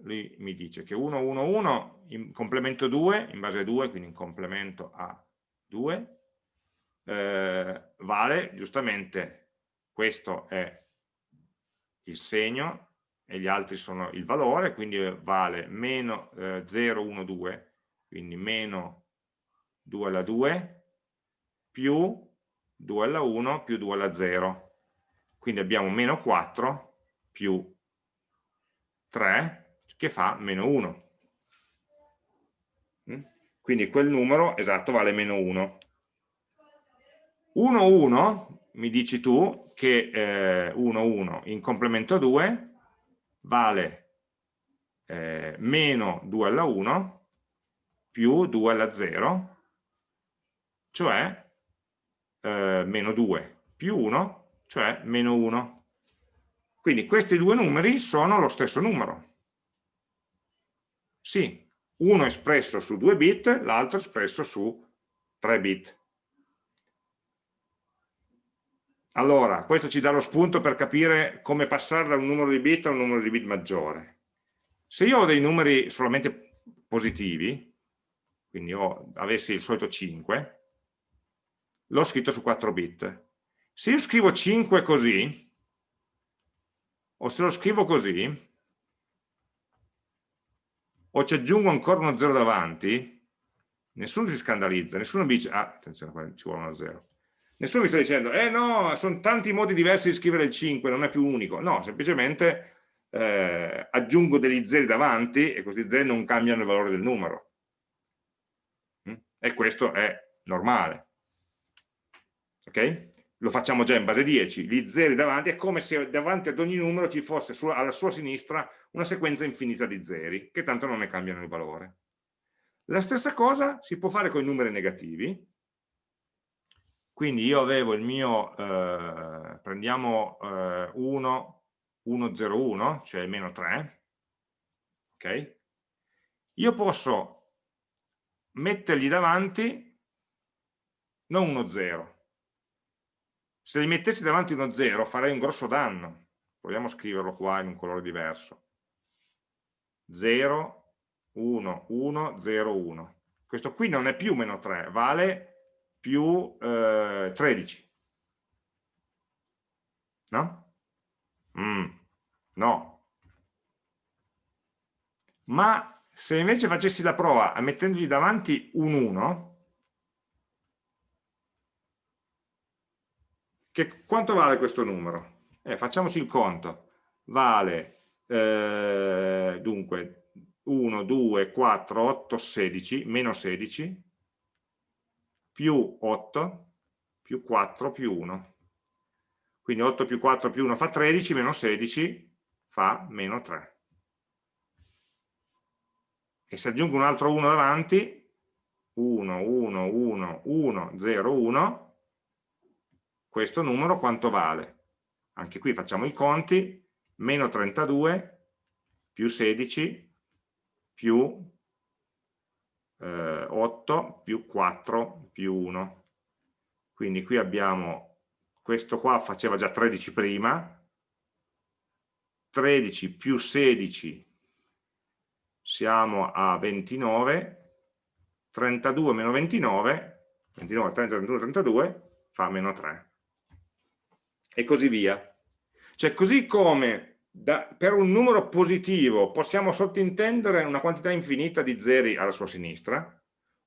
lui mi dice che 111 in complemento 2 in base 2 quindi in complemento a 2 eh, vale giustamente questo è il segno e gli altri sono il valore, quindi vale meno eh, 0, 1, 2, quindi meno 2 alla 2 più 2 alla 1 più 2 alla 0. Quindi abbiamo meno 4 più 3 che fa meno 1. Mm? Quindi quel numero esatto vale meno 1. 1, 1 mi dici tu che eh, 1, 1 in complemento 2 vale eh, meno 2 alla 1 più 2 alla 0, cioè eh, meno 2 più 1, cioè meno 1. Quindi questi due numeri sono lo stesso numero. Sì, uno espresso su 2 bit, l'altro espresso su 3 bit. Allora, questo ci dà lo spunto per capire come passare da un numero di bit a un numero di bit maggiore. Se io ho dei numeri solamente positivi, quindi ho, avessi il solito 5, l'ho scritto su 4 bit. Se io scrivo 5 così, o se lo scrivo così, o ci aggiungo ancora uno 0 davanti, nessuno si scandalizza, nessuno dice, ah, attenzione, ci vuole uno 0 Nessuno mi sta dicendo, eh no, sono tanti modi diversi di scrivere il 5, non è più unico. No, semplicemente eh, aggiungo degli zeri davanti e questi zeri non cambiano il valore del numero. Mm? E questo è normale. Ok? Lo facciamo già in base 10. Gli zeri davanti è come se davanti ad ogni numero ci fosse su, alla sua sinistra una sequenza infinita di zeri, che tanto non ne cambiano il valore. La stessa cosa si può fare con i numeri negativi, quindi io avevo il mio, eh, prendiamo eh, 1, 1, cioè meno 3, ok? Io posso mettergli davanti non uno 0. Se gli mettessi davanti uno 0 farei un grosso danno. Proviamo a scriverlo qua in un colore diverso. 0, 1, 1, 0, 1. Questo qui non è più meno 3, vale più eh, 13. No? Mm, no. ma se invece facessi la prova mettendogli davanti un 1, che, quanto vale questo numero? Eh, facciamoci il conto. Vale, eh, dunque, 1, 2, 4, 8, 16, meno 16, più 8, più 4, più 1. Quindi 8 più 4 più 1 fa 13, meno 16 fa meno 3. E se aggiungo un altro 1 davanti, 1, 1, 1, 1, 0, 1, questo numero quanto vale? Anche qui facciamo i conti, meno 32 più 16 più eh, 8 più 4 più 1. Quindi qui abbiamo, questo qua faceva già 13 prima, 13 più 16 siamo a 29, 32 meno 29, 29, 30, 31, 32 fa meno 3 e così via. Cioè così come da, per un numero positivo possiamo sottintendere una quantità infinita di zeri alla sua sinistra,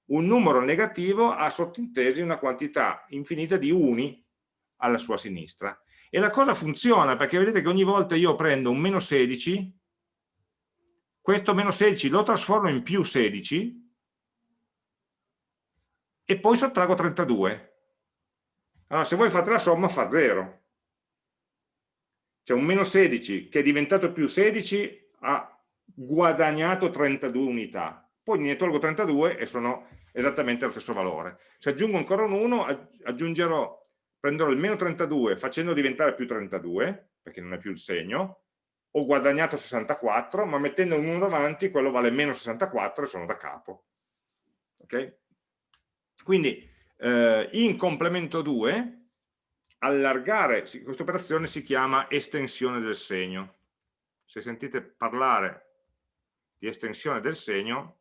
un numero negativo ha sottintesi una quantità infinita di uni alla sua sinistra. E la cosa funziona perché vedete che ogni volta io prendo un meno 16, questo meno 16 lo trasformo in più 16 e poi sottraggo 32. Allora se voi fate la somma fa 0 cioè un meno 16 che è diventato più 16 ha guadagnato 32 unità, poi ne tolgo 32 e sono esattamente lo stesso valore. Se aggiungo ancora un 1, aggiungerò, prenderò il meno 32 facendo diventare più 32, perché non è più il segno, ho guadagnato 64, ma mettendo un 1 davanti quello vale meno 64 e sono da capo. Okay? Quindi eh, in complemento 2 allargare, questa operazione si chiama estensione del segno. Se sentite parlare di estensione del segno,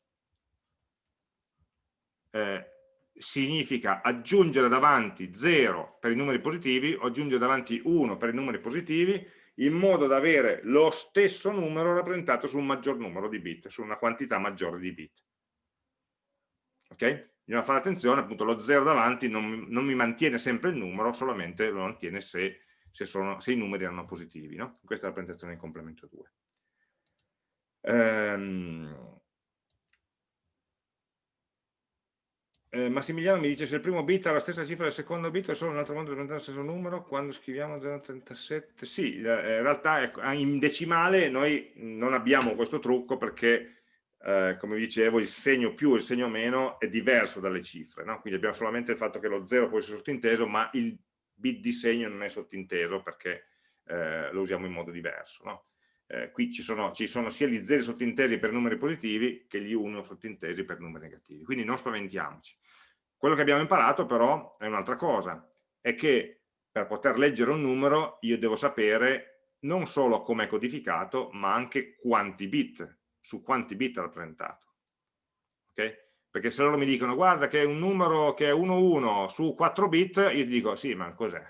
eh, significa aggiungere davanti 0 per i numeri positivi o aggiungere davanti 1 per i numeri positivi in modo da avere lo stesso numero rappresentato su un maggior numero di bit, su una quantità maggiore di bit. Ok? Bisogna fare attenzione, appunto lo 0 davanti non, non, mi mantiene sempre il numero, solamente lo mantiene se, se, sono, se i numeri erano positivi. No? Questa è la presentazione in complemento 2. Ehm, eh, Massimiliano mi dice se il primo bit ha la stessa cifra del secondo bit è solo un altro modo di rappresentare lo stesso numero quando scriviamo 0,37 sì, in realtà ecco, in decimale noi non abbiamo questo trucco perché eh, come dicevo, il segno più e il segno meno è diverso dalle cifre, no? quindi abbiamo solamente il fatto che lo 0 può essere sottinteso, ma il bit di segno non è sottinteso perché eh, lo usiamo in modo diverso. No? Eh, qui ci sono, ci sono, sia gli 0 sottintesi per numeri positivi che gli 1 sottintesi per numeri negativi, quindi non spaventiamoci. Quello che abbiamo imparato però è un'altra cosa, è che per poter leggere un numero io devo sapere non solo come è codificato, ma anche quanti bit su quanti bit è rappresentato. Okay? Perché se loro mi dicono guarda che è un numero che è 1-1 su 4 bit, io ti dico sì, ma cos'è?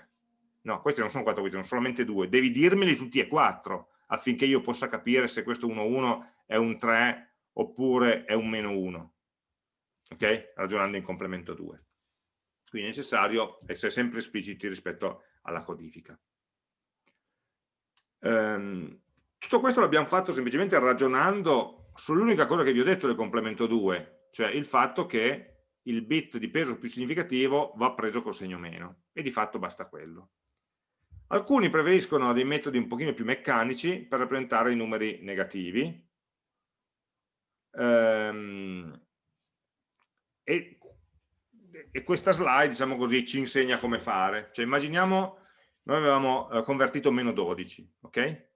No, questi non sono 4 bit, sono solamente 2. Devi dirmeli tutti e 4 affinché io possa capire se questo 1-1 è un 3 oppure è un meno 1. Ok? Ragionando in complemento 2. Quindi è necessario essere sempre espliciti rispetto alla codifica. Um, tutto questo l'abbiamo fatto semplicemente ragionando sull'unica cosa che vi ho detto del complemento 2, cioè il fatto che il bit di peso più significativo va preso col segno meno, e di fatto basta quello. Alcuni preferiscono dei metodi un pochino più meccanici per rappresentare i numeri negativi, ehm, e, e, questa slide, diciamo così, ci insegna come fare. Cioè, immaginiamo, noi avevamo eh, convertito meno 12, ok?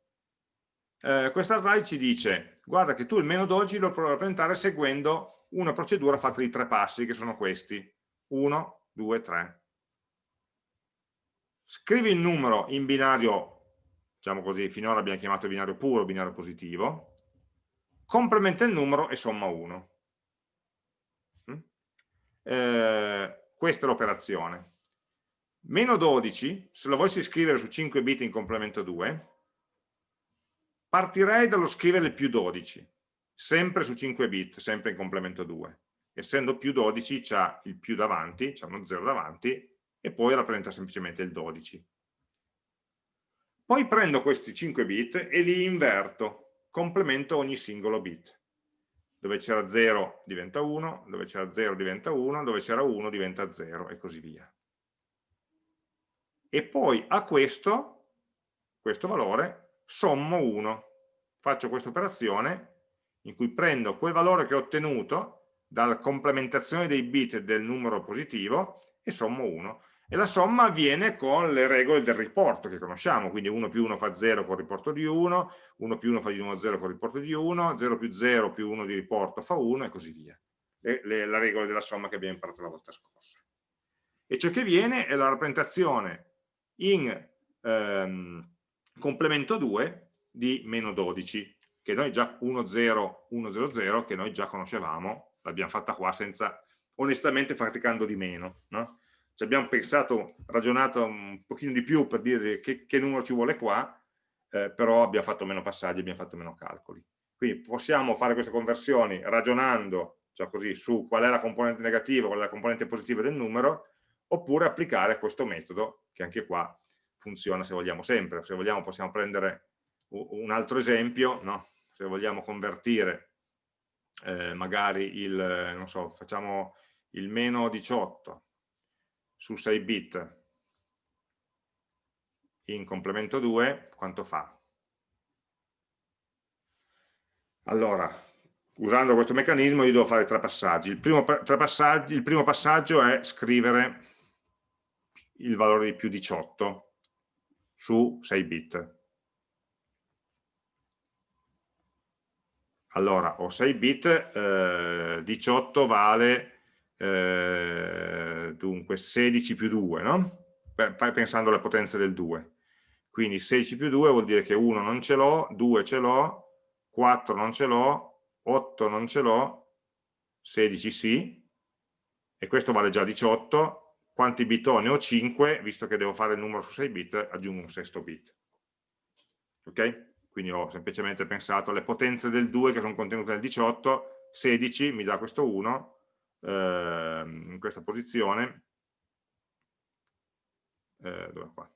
Eh, questa slide ci dice guarda che tu il meno 12 lo puoi rappresentare seguendo una procedura fatta di tre passi che sono questi. 1, 2, 3 scrivi il numero in binario diciamo così, finora abbiamo chiamato binario puro binario positivo complementa il numero e somma 1 mm? eh, questa è l'operazione. Meno 12 se lo volessi scrivere su 5 bit in complemento 2 partirei dallo scrivere il più 12 sempre su 5 bit, sempre in complemento 2. Essendo più 12 c'ha il più davanti, c'è uno 0 davanti, e poi rappresenta semplicemente il 12. Poi prendo questi 5 bit e li inverto, complemento ogni singolo bit. Dove c'era 0 diventa 1, dove c'era 0 diventa 1, dove c'era 1 diventa 0 e così via. E poi a questo, questo valore, sommo 1. Faccio questa operazione in cui prendo quel valore che ho ottenuto dalla complementazione dei bit del numero positivo e sommo 1 e la somma avviene con le regole del riporto che conosciamo, quindi 1 più 1 fa 0 con il riporto di 1, 1 più 1 fa di nuovo 0 con il riporto di 1, 0 più 0 più 1 di riporto fa 1 e così via. Le, le, la regola della somma che abbiamo imparato la volta scorsa. E ciò che viene è la rappresentazione in ehm, complemento 2 di meno 12, che noi già 1, 0, 1, 0, 0, che noi già conoscevamo, l'abbiamo fatta qua senza, onestamente faticando di meno, no? ci abbiamo pensato, ragionato un pochino di più per dire che, che numero ci vuole qua, eh, però abbiamo fatto meno passaggi, abbiamo fatto meno calcoli. Quindi possiamo fare queste conversioni ragionando cioè così, su qual è la componente negativa, qual è la componente positiva del numero, oppure applicare questo metodo, che anche qua funziona se vogliamo sempre. Se vogliamo possiamo prendere un altro esempio, no? se vogliamo convertire eh, magari il, non so, facciamo il meno 18, su 6 bit in complemento 2 quanto fa? Allora, usando questo meccanismo io devo fare tre passaggi. Il primo, tre passaggi, il primo passaggio è scrivere il valore di più 18 su 6 bit. Allora, ho 6 bit, eh, 18 vale eh, dunque 16 più 2, no? pensando alle potenze del 2. Quindi 16 più 2 vuol dire che 1 non ce l'ho, 2 ce l'ho, 4 non ce l'ho, 8 non ce l'ho, 16 sì, e questo vale già 18. Quanti bit ho? Ne ho 5, visto che devo fare il numero su 6 bit, aggiungo un sesto bit. Ok? Quindi ho semplicemente pensato alle potenze del 2 che sono contenute nel 18, 16 mi dà questo 1, eh, in questa posizione, eh, dove qua?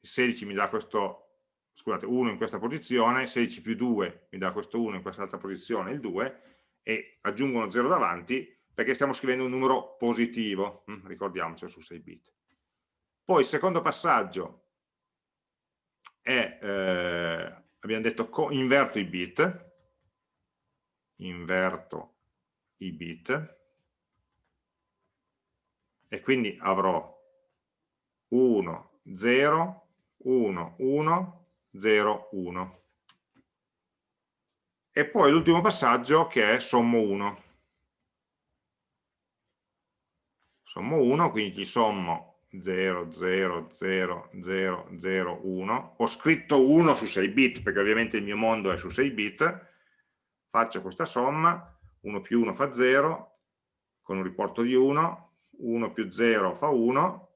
Il 16 mi dà questo, scusate, 1 in questa posizione, 16 più 2 mi dà questo 1 in quest'altra posizione, il 2, e aggiungo uno 0 davanti perché stiamo scrivendo un numero positivo, hm, ricordiamocelo su 6 bit. Poi il secondo passaggio è, eh, abbiamo detto, inverto i bit, inverto i bit, e quindi avrò 1, 0, 1, 1, 0, 1. E poi l'ultimo passaggio che è sommo 1. Sommo 1, quindi ci sommo 0, 0, 0, 0, 0, 1. Ho scritto 1 su 6 bit, perché ovviamente il mio mondo è su 6 bit. Faccio questa somma, 1 più 1 fa 0, con un riporto di 1, 1 più 0 fa 1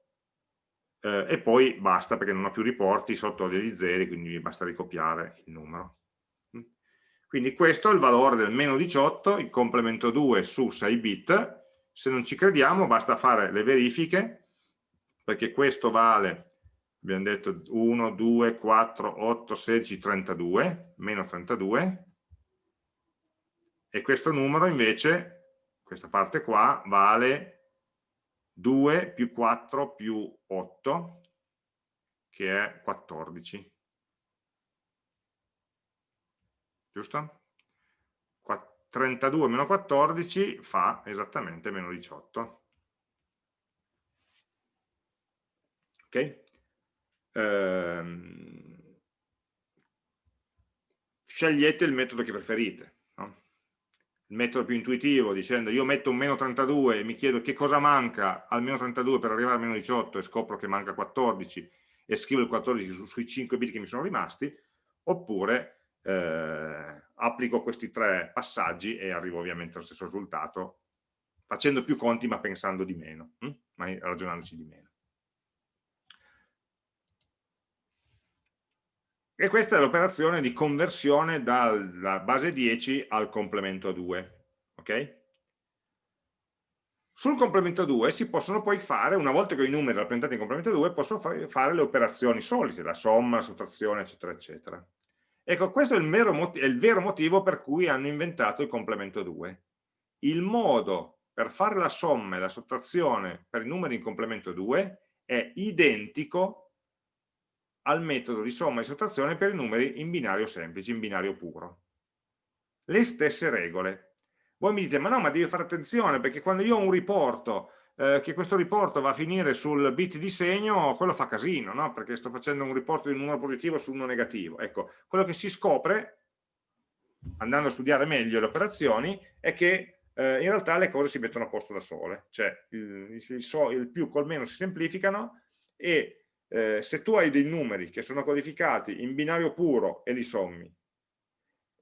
eh, e poi basta perché non ho più riporti sotto degli zeri, quindi mi basta ricopiare il numero. Mm. Quindi questo è il valore del meno 18, il complemento 2 su 6 bit, se non ci crediamo basta fare le verifiche, perché questo vale, abbiamo detto 1, 2, 4, 8, 16, 32, meno 32, e questo numero invece, questa parte qua, vale 2 più 4 più 8, che è 14. Giusto? 32 meno 14 fa esattamente meno 18. Ok? Ehm, scegliete il metodo che preferite il metodo più intuitivo dicendo io metto un meno 32 e mi chiedo che cosa manca al meno 32 per arrivare a meno 18 e scopro che manca 14 e scrivo il 14 su, sui 5 bit che mi sono rimasti oppure eh, applico questi tre passaggi e arrivo ovviamente allo stesso risultato facendo più conti ma pensando di meno hm? ma ragionandoci di meno E questa è l'operazione di conversione dalla base 10 al complemento 2. Okay? Sul complemento 2 si possono poi fare, una volta che ho i numeri rappresentati in complemento 2, posso fare le operazioni solite, la somma, la sottrazione, eccetera, eccetera. Ecco, questo è il, è il vero motivo per cui hanno inventato il complemento 2. Il modo per fare la somma e la sottrazione per i numeri in complemento 2 è identico al metodo di somma e sottrazione per i numeri in binario semplice, in binario puro. Le stesse regole. Voi mi dite, ma no, ma devi fare attenzione perché quando io ho un riporto, eh, che questo riporto va a finire sul bit di segno, quello fa casino, no? Perché sto facendo un riporto di un numero positivo su uno negativo. Ecco, quello che si scopre, andando a studiare meglio le operazioni, è che eh, in realtà le cose si mettono a posto da sole, cioè il, il, il più col meno si semplificano e eh, se tu hai dei numeri che sono codificati in binario puro e li sommi,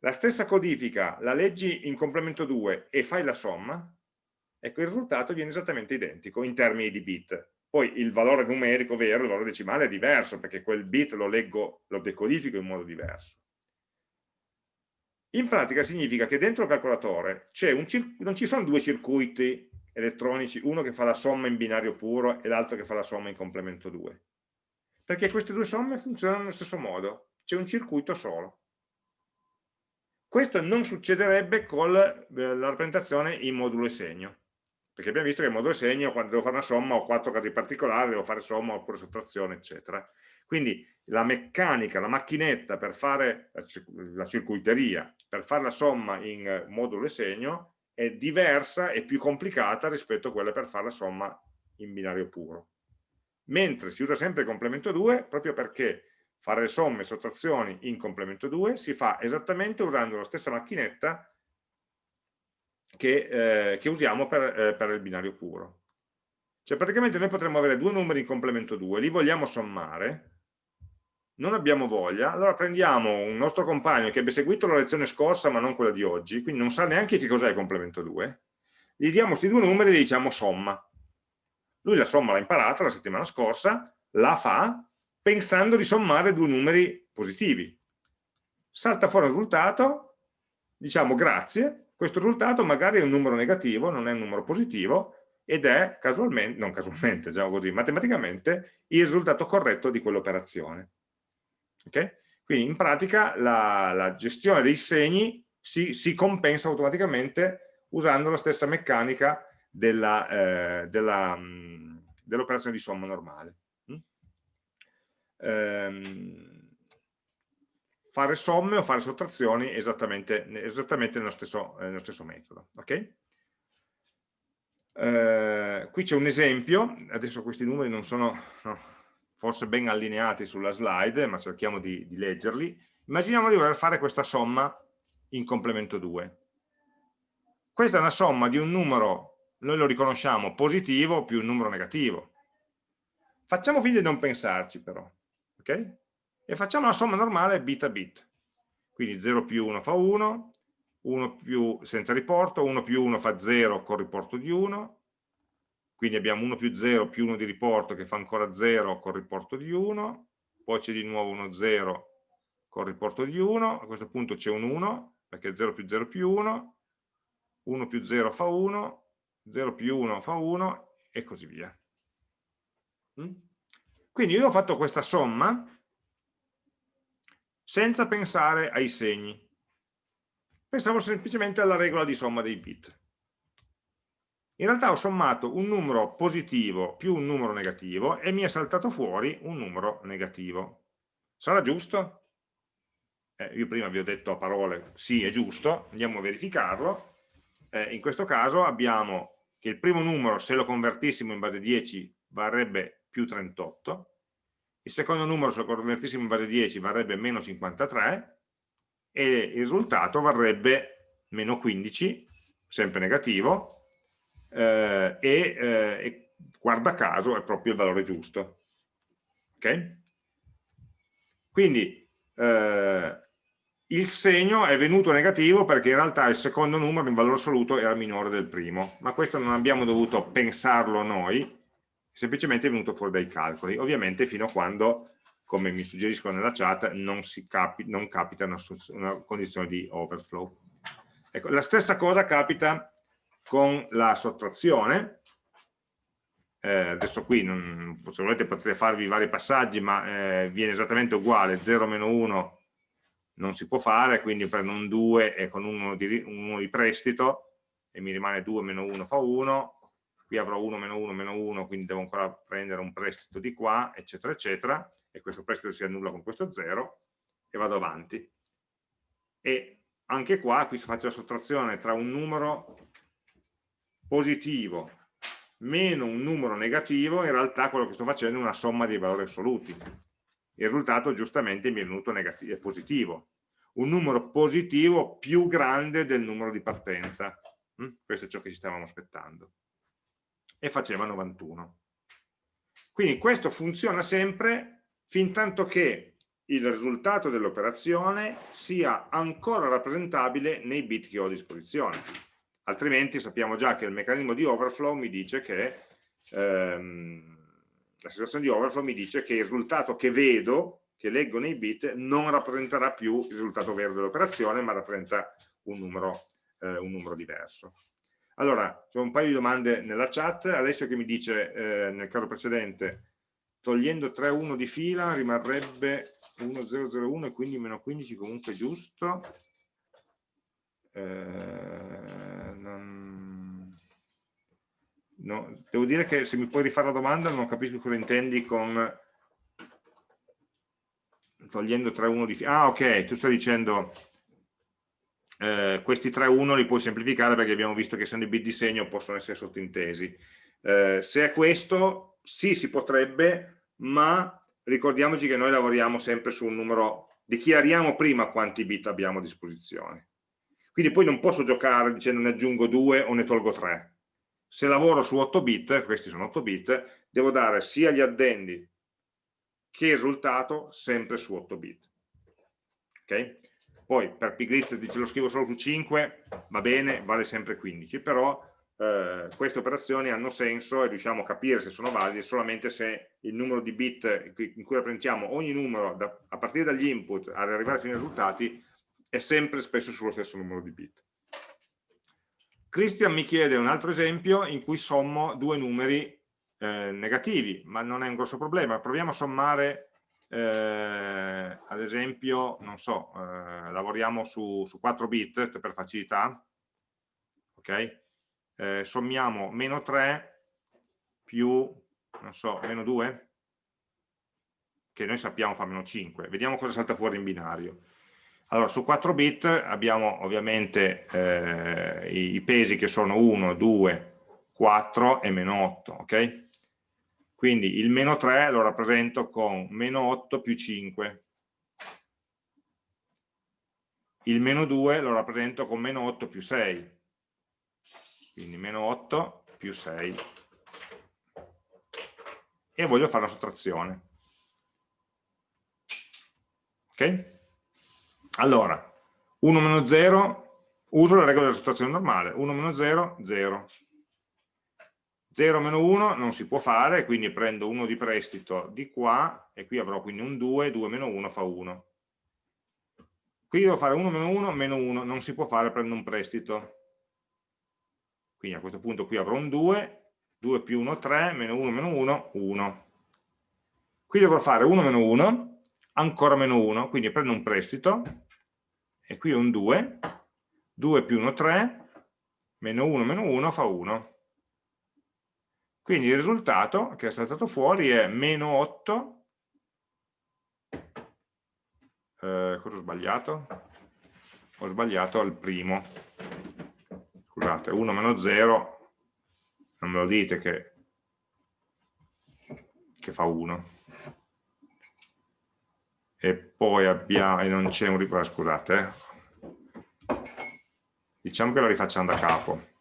la stessa codifica la leggi in complemento 2 e fai la somma, ecco il risultato viene esattamente identico in termini di bit. Poi il valore numerico vero, il valore decimale è diverso perché quel bit lo leggo, lo decodifico in modo diverso. In pratica significa che dentro il calcolatore non ci sono due circuiti elettronici, uno che fa la somma in binario puro e l'altro che fa la somma in complemento 2. Perché queste due somme funzionano nello stesso modo, c'è un circuito solo. Questo non succederebbe con eh, la rappresentazione in modulo e segno, perché abbiamo visto che in modulo segno quando devo fare una somma ho quattro casi particolari, devo fare somma oppure sottrazione, eccetera. Quindi la meccanica, la macchinetta per fare la circuiteria, per fare la somma in modulo segno è diversa e più complicata rispetto a quella per fare la somma in binario puro. Mentre si usa sempre il complemento 2 proprio perché fare somme e sottrazioni in complemento 2 si fa esattamente usando la stessa macchinetta che, eh, che usiamo per, eh, per il binario puro. Cioè praticamente noi potremmo avere due numeri in complemento 2, li vogliamo sommare, non abbiamo voglia, allora prendiamo un nostro compagno che abbia seguito la lezione scorsa ma non quella di oggi, quindi non sa neanche che cos'è il complemento 2, gli diamo questi due numeri e gli diciamo somma. Lui la somma l'ha imparata la settimana scorsa, la fa pensando di sommare due numeri positivi. Salta fuori il risultato, diciamo grazie, questo risultato magari è un numero negativo, non è un numero positivo, ed è casualmente, non casualmente, diciamo così, matematicamente il risultato corretto di quell'operazione. Okay? Quindi in pratica la, la gestione dei segni si, si, compensa automaticamente usando la stessa meccanica dell'operazione eh, della, dell di somma normale. Mm? Ehm, fare somme o fare sottrazioni esattamente, esattamente nello, stesso, nello, stesso, metodo. Okay? Eh, qui c'è un esempio, adesso questi numeri non sono... No, forse ben allineati sulla slide, ma cerchiamo di, di leggerli. Immaginiamo di voler fare questa somma in complemento 2. Questa è una somma di un numero, noi lo riconosciamo, positivo più un numero negativo. Facciamo finta di non pensarci però, ok? E facciamo la somma normale bit a bit. Quindi 0 più 1 fa 1, 1 più senza riporto, 1 più 1 fa 0 con riporto di 1, quindi abbiamo 1 più 0 più 1 di riporto che fa ancora 0 con riporto di 1, poi c'è di nuovo uno 0 con riporto di 1, a questo punto c'è un 1, perché 0 più 0 più 1, 1 più 0 fa 1, 0 più 1 fa 1 e così via. Mm? Quindi io ho fatto questa somma senza pensare ai segni. Pensavo semplicemente alla regola di somma dei bit in realtà ho sommato un numero positivo più un numero negativo e mi è saltato fuori un numero negativo. Sarà giusto? Eh, io prima vi ho detto a parole sì è giusto, andiamo a verificarlo. Eh, in questo caso abbiamo che il primo numero se lo convertissimo in base 10 varrebbe più 38, il secondo numero se lo in base 10 varrebbe meno 53 e il risultato varrebbe meno 15, sempre negativo, eh, e, eh, e, guarda caso è proprio il valore giusto. Ok? Quindi eh, il segno è venuto negativo perché in realtà il secondo numero in valore assoluto era minore del primo, ma questo non abbiamo dovuto pensarlo noi, semplicemente è venuto fuori dai calcoli, ovviamente fino a quando come mi suggeriscono nella chat, non, capi, non capita una, una, condizione di overflow. Ecco, la stessa cosa capita con la sottrazione, eh, adesso qui non, se volete potete farvi vari passaggi, ma eh, viene esattamente uguale, 0-1 non si può fare, quindi prendo un 2 e con uno di, uno di prestito e mi rimane 2 meno 1 fa 1, qui avrò 1 meno 1 meno 1, quindi devo ancora prendere un prestito di qua, eccetera, eccetera, e questo prestito si annulla con questo 0 e vado avanti. E anche qua, qui faccio la sottrazione tra un numero positivo meno un numero negativo, in realtà quello che sto facendo è una somma dei valori assoluti. Il risultato giustamente mi è venuto è positivo. Un numero positivo più grande del numero di partenza. Mm? Questo è ciò che ci stavamo aspettando. E faceva 91. Quindi questo funziona sempre fin tanto che il risultato dell'operazione sia ancora rappresentabile nei bit che ho a disposizione. Altrimenti sappiamo già che il meccanismo di overflow mi dice che ehm, la situazione di overflow mi dice che il risultato che vedo, che leggo nei bit, non rappresenterà più il risultato vero dell'operazione, ma rappresenta un numero, eh, un numero diverso. Allora, c'è un paio di domande nella chat, Alessio che mi dice, eh, nel caso precedente, togliendo 3, 1 di fila rimarrebbe 1, 0, 0, 1 e quindi meno 15 comunque giusto. Eh, non... no, devo dire che se mi puoi rifare la domanda non capisco cosa intendi con togliendo 3, 1 di fila. Ah ok, tu stai dicendo eh, questi 3, 1 li puoi semplificare perché abbiamo visto che essendo i bit di segno possono essere sottintesi. Eh, se è questo, sì, si potrebbe, ma ricordiamoci che noi lavoriamo sempre su un numero, dichiariamo prima quanti bit abbiamo a disposizione. Quindi poi non posso giocare dicendo ne aggiungo 2 o ne tolgo 3. Se lavoro su 8 bit, questi sono 8 bit, devo dare sia gli addendi che il risultato sempre su 8 bit. Ok? Poi per pigrizia lo scrivo solo su 5, va bene, vale sempre 15, però eh, queste operazioni hanno senso e riusciamo a capire se sono valide solamente se il numero di bit in cui rappresentiamo ogni numero da, a partire dagli input ad arrivare fino ai risultati è sempre spesso sullo stesso numero di bit. Christian mi chiede un altro esempio in cui sommo due numeri eh, negativi, ma non è un grosso problema. Proviamo a sommare, eh, ad esempio, non so, eh, lavoriamo su, su 4 bit per facilità, ok? eh, sommiamo meno 3 più, non so, meno 2, che noi sappiamo fa meno 5. Vediamo cosa salta fuori in binario. Allora, su 4 bit abbiamo ovviamente eh, i, i, pesi che sono 1, 2, 4 e meno 8, ok? Quindi il meno 3 lo rappresento con meno 8 più 5. Il meno 2 lo rappresento con meno 8 più 6 quindi meno 8 più 6 e voglio fare una sottrazione. Ok? allora 1 meno 0 uso la regola della sottrazione normale. 1 meno 0, 0 0 meno 1 non si può fare quindi prendo 1 di prestito di qua e qui avrò quindi un 2, 2 meno 1 fa 1 qui devo fare 1 meno 1, meno 1 non si può fare, prendo un prestito quindi a questo punto qui avrò un 2, 2 più 1, 3, meno 1, meno 1, 1. Qui dovrò fare 1 meno 1, ancora meno 1, quindi prendo un prestito, e qui ho un 2, 2 più 1, 3, meno 1, meno 1 fa 1. Quindi il risultato che è saltato fuori è meno 8, eh, cosa ho sbagliato? Ho sbagliato al primo, scusate, 1 meno 0, non me lo dite che, che fa 1. E poi abbiamo, e non c'è un scusate, eh. diciamo che la rifacciamo da capo,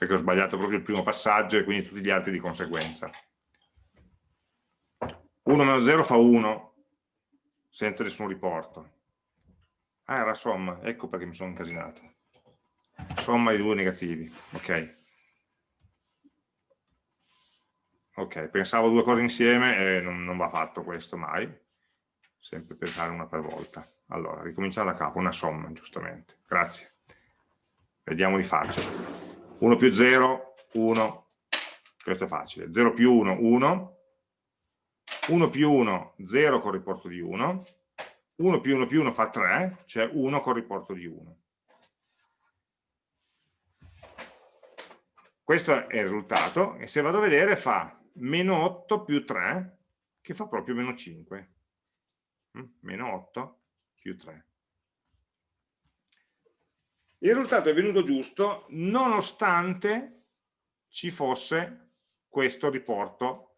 perché ho sbagliato proprio il primo passaggio e quindi tutti gli altri di conseguenza. 1 meno 0 fa 1, senza nessun riporto. Ah, era somma, ecco perché mi sono incasinato somma di due negativi ok ok, pensavo due cose insieme e non, non va fatto questo mai, sempre pensare una per volta. Allora, ricominciamo da capo, una somma, giustamente, grazie. Vediamo di farcela. 1 più 0, 1, questo è facile, 0 più 1, 1, 1 più 1, 0 con riporto di 1, 1 più 1 più 1 fa 3, cioè 1 con riporto di 1. Questo è il risultato e se vado a vedere fa meno 8 più 3 che fa proprio meno 5. Mm, meno 8 più 3. Il risultato è venuto giusto nonostante ci fosse questo riporto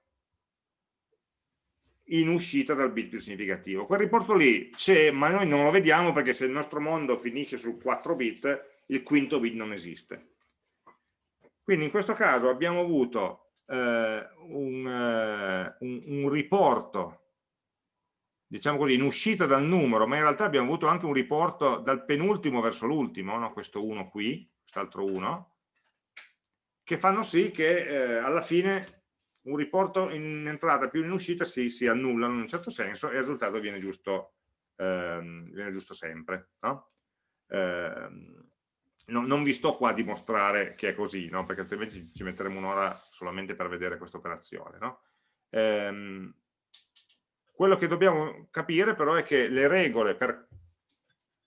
in uscita dal bit più significativo. Quel riporto lì c'è, ma noi non lo vediamo perché se il nostro mondo finisce su 4 bit, il quinto bit non esiste. Quindi in questo caso abbiamo avuto eh, un, eh, un, un riporto diciamo così, in uscita dal numero, ma in realtà abbiamo avuto anche un riporto dal penultimo verso l'ultimo, no? questo 1 qui, quest'altro 1, che fanno sì che eh, alla fine un riporto in entrata più in uscita si, si annullano in un certo senso e il risultato viene giusto, ehm, viene giusto sempre. No? Eh, no, non vi sto qua a dimostrare che è così, perché altrimenti ci metteremo un'ora solamente per vedere questa operazione. No? Quello che dobbiamo capire però è che le regole per,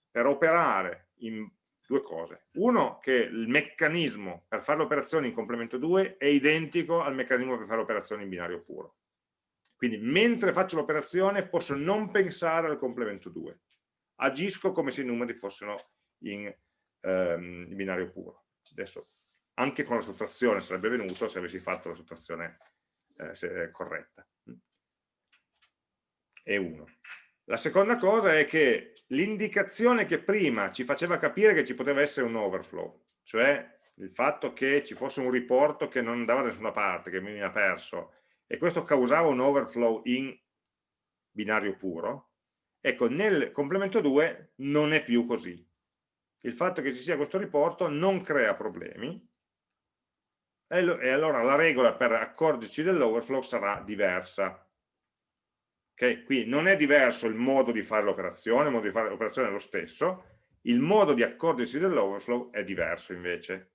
per operare in due cose. Uno, che il meccanismo per fare l'operazione in complemento 2 è identico al meccanismo per fare l'operazione in binario puro. Quindi mentre faccio l'operazione posso non pensare al complemento 2. Agisco come se i numeri fossero in, ehm, in binario puro. Adesso anche con la sottrazione sarebbe venuto se avessi fatto la sottrazione eh, corretta è 1. La seconda cosa è che l'indicazione che prima ci faceva capire che ci poteva essere un overflow, cioè il fatto che ci fosse un riporto che non andava da nessuna parte, che mi ha perso, e questo causava un overflow in binario puro, ecco, nel complemento 2 non è più così. Il fatto che ci sia questo riporto non crea problemi, e allora la regola per accorgerci dell'overflow sarà diversa. Okay? Qui non è diverso il modo di fare l'operazione, il modo di fare l'operazione è lo stesso, il modo di accorgersi dell'overflow è diverso invece.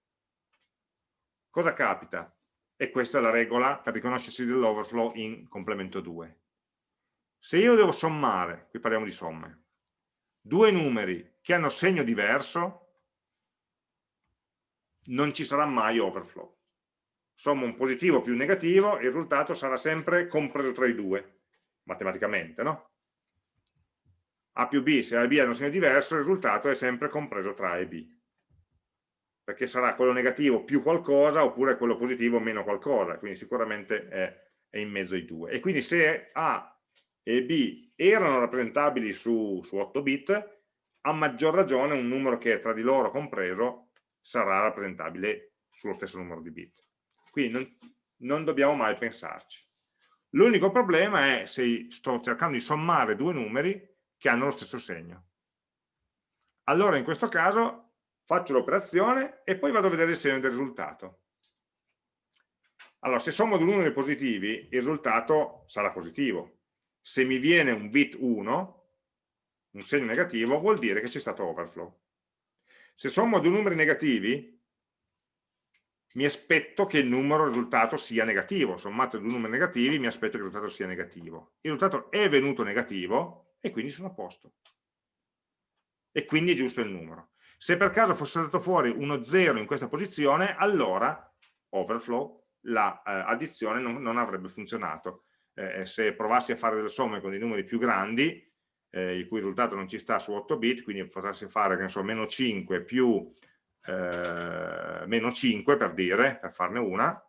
Cosa capita? E questa è la regola per riconoscersi dell'overflow in complemento 2. Se io devo sommare, qui parliamo di somme, due numeri che hanno segno diverso, non ci sarà mai overflow. Sommo un positivo più un negativo, il risultato sarà sempre compreso tra i due matematicamente, no? A più B, se A e B hanno un segno diverso, il risultato è sempre compreso tra A e B. Perché sarà quello negativo più qualcosa oppure quello positivo meno qualcosa, quindi sicuramente è, è in mezzo ai due. E quindi se A e B erano rappresentabili su, su 8 bit, a maggior ragione un numero che è tra di loro compreso sarà rappresentabile sullo stesso numero di bit. Quindi non, non dobbiamo mai pensarci. L'unico problema è se sto cercando di sommare due numeri che hanno lo stesso segno. Allora in questo caso faccio l'operazione e poi vado a vedere il segno del risultato. Allora, se sommo due numeri positivi, il risultato sarà positivo. Se mi viene un bit 1, un segno negativo, vuol dire che c'è stato overflow. Se sommo due numeri negativi, mi aspetto che il numero risultato sia negativo, sommato due numeri negativi mi aspetto che il risultato sia negativo. Il risultato è venuto negativo e quindi sono a posto. E quindi è giusto il numero. Se per caso fosse stato fuori uno 0 in questa posizione, allora, overflow, l'addizione la, eh, non, non, avrebbe funzionato. Eh, se provassi a fare delle somme con dei numeri più grandi, eh, il cui risultato non ci sta su 8 bit, quindi potessi fare, che ne so, meno 5 più eh, meno 5 per dire, per farne una,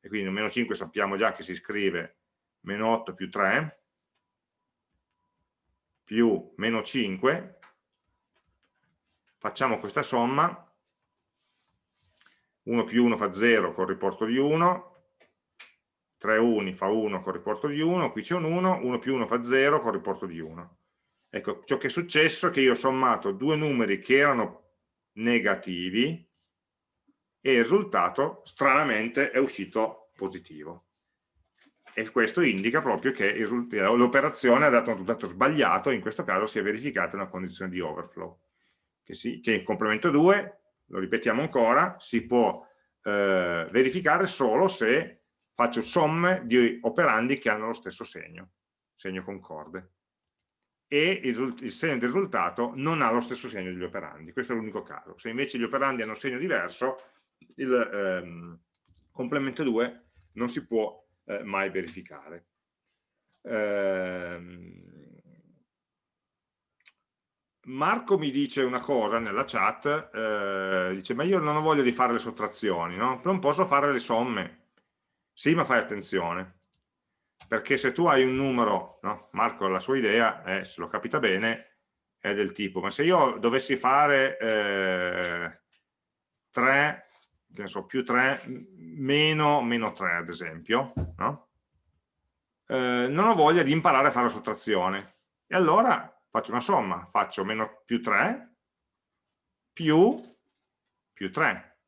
e quindi meno 5 sappiamo già che si scrive meno 8 più 3 più meno 5, facciamo questa somma, 1 più 1 fa 0 con riporto di 1, 3 uni fa 1 con riporto di 1, qui c'è un 1, 1 più 1 fa 0 con riporto di 1. Ecco, ciò che è successo è che io ho sommato due numeri che erano negativi e il risultato stranamente è uscito positivo. e questo indica proprio che l'operazione ha dato un risultato sbagliato, in questo caso si è verificata una condizione di overflow, che, si, che in complemento 2, lo ripetiamo ancora, si può eh, verificare solo se faccio somme di operandi che hanno lo stesso segno, segno concorde, e il, il segno del risultato non ha lo stesso segno degli operandi, questo è l'unico caso. Se invece gli operandi hanno segno diverso, il ehm, complemento 2 non si può eh, mai verificare. Eh, Marco mi dice una cosa nella chat, eh, dice ma io non ho voglia di fare le sottrazioni, no? non posso fare le somme. Sì, ma fai attenzione, perché se tu hai un numero, no? Marco la sua idea, è, se lo capita bene, è del tipo, ma se io dovessi fare eh, 3, che ne so, più 3, meno, meno 3 ad esempio, no? eh, non ho voglia di imparare a fare la sottrazione. E allora faccio una somma, faccio meno più 3 più più 3.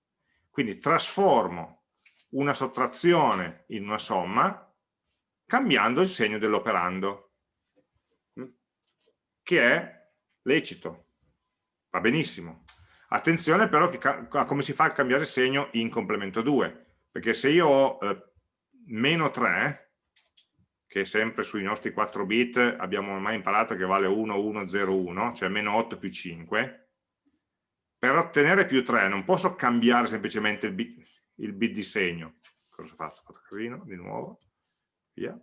Quindi trasformo una sottrazione in una somma cambiando il segno dell'operando, che è lecito, va benissimo. Attenzione però a come si fa a cambiare segno in complemento 2, perché se io ho eh, meno 3, che sempre sui nostri 4 bit abbiamo ormai imparato che vale 1, 1, 0, 1, cioè meno 8 più 5, per ottenere più 3 non posso cambiare semplicemente il bit, il bit di segno. Cosa? Ho fatto casino, di nuovo, via.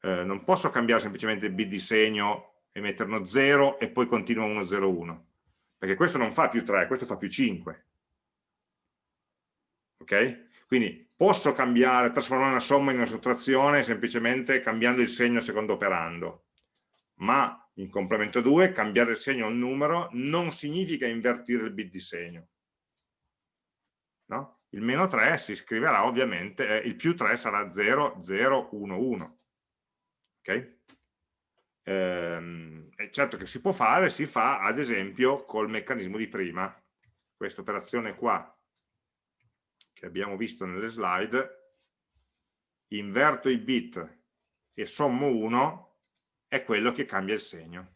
Eh, non posso cambiare semplicemente bit di segno e metterlo 0 e poi continua 1, 0, 1 perché questo non fa più 3, questo fa più 5. Ok? Quindi posso cambiare, trasformare una somma in una sottrazione semplicemente cambiando il segno secondo operando, ma in complemento 2 cambiare il segno a un numero non significa invertire il bit di segno. No? Il meno 3 si scriverà ovviamente, eh, il più 3 sarà 0, 0, 1, 1. Ok? Ehm, certo che si può fare, si fa ad esempio col meccanismo di prima. Questa operazione qua, che abbiamo visto nelle slide, inverto i bit e sommo 1, è quello che cambia il segno.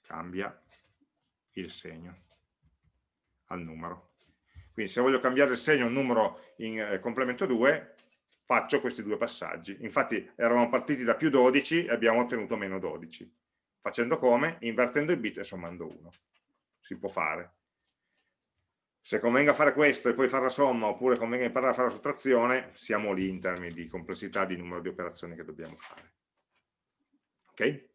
Cambia il segno al numero. Quindi se voglio cambiare il segno un numero in eh, complemento 2, faccio questi due passaggi. Infatti eravamo partiti da più 12 e abbiamo ottenuto meno 12. Facendo come? Invertendo i bit e sommando 1. Si può fare. Se convenga fare questo e poi fare la somma, oppure convenga imparare a fare la sottrazione, siamo lì in termini di complessità di numero di operazioni che dobbiamo fare. Ok?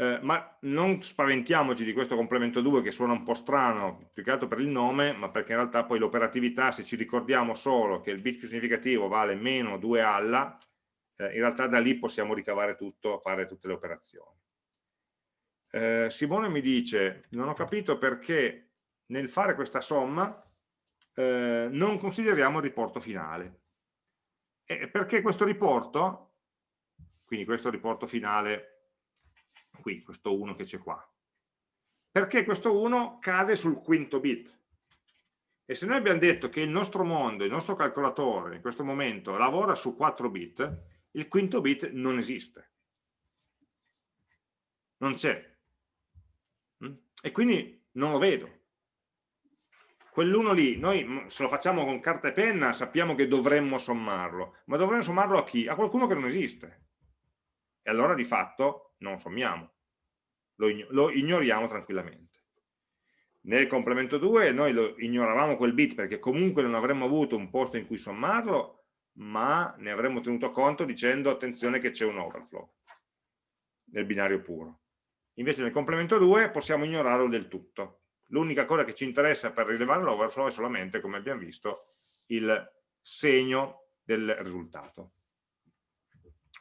Eh, ma non spaventiamoci di questo complemento 2 che suona un po' strano, più che altro per il nome, ma perché in realtà poi l'operatività, se ci ricordiamo solo che il bit più significativo vale meno 2 alla, eh, in realtà da lì possiamo ricavare tutto, fare tutte le operazioni. Eh, Simone mi dice, non ho capito perché nel fare questa somma eh, non consideriamo il riporto finale. E perché questo riporto, quindi questo riporto finale qui, questo 1 che c'è qua. Perché questo 1 cade sul quinto bit. E se noi abbiamo detto che il nostro mondo, il nostro calcolatore in questo momento lavora su 4 bit, il quinto bit non esiste. Non c'è. Mm? E quindi non lo vedo. Quell'uno lì, noi mm, se lo facciamo con carta e penna sappiamo che dovremmo sommarlo, ma dovremmo sommarlo a chi? A qualcuno che non esiste. E allora di fatto non sommiamo, lo, lo ignoriamo tranquillamente. Nel complemento 2 noi lo ignoravamo quel bit perché comunque non avremmo avuto un posto in cui sommarlo, ma ne avremmo tenuto conto dicendo attenzione che c'è un overflow nel binario puro. Invece nel complemento 2 possiamo ignorarlo del tutto. L'unica cosa che ci interessa per rilevare l'overflow è solamente, come abbiamo visto, il segno del risultato.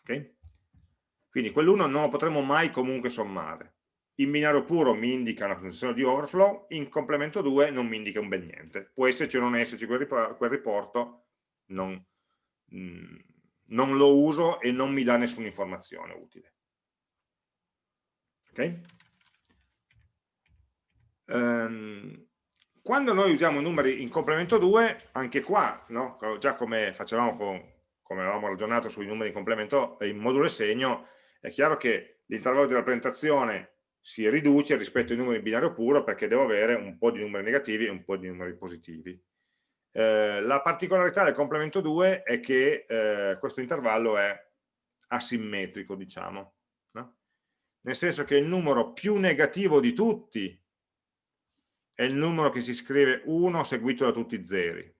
Okay? Quindi quell'1 non lo potremo mai comunque sommare. In binario puro mi indica una condizione di overflow, in complemento 2 non mi indica un bel niente. Può esserci o non esserci quel, riporto, non, mm, non lo uso e non mi dà nessuna informazione utile. Ok? Um, quando noi usiamo numeri in complemento 2, anche qua, no? già come facevamo con come avevamo ragionato sui numeri in complemento in modulo segno, è chiaro che l'intervallo di rappresentazione si riduce rispetto ai numeri in binario puro perché devo avere un po' di numeri negativi e un po' di numeri positivi. Eh, la particolarità del complemento 2 è che eh, questo intervallo è asimmetrico, diciamo, no? nel senso che il numero più negativo di tutti è il numero che si scrive 1 seguito da tutti i zeri.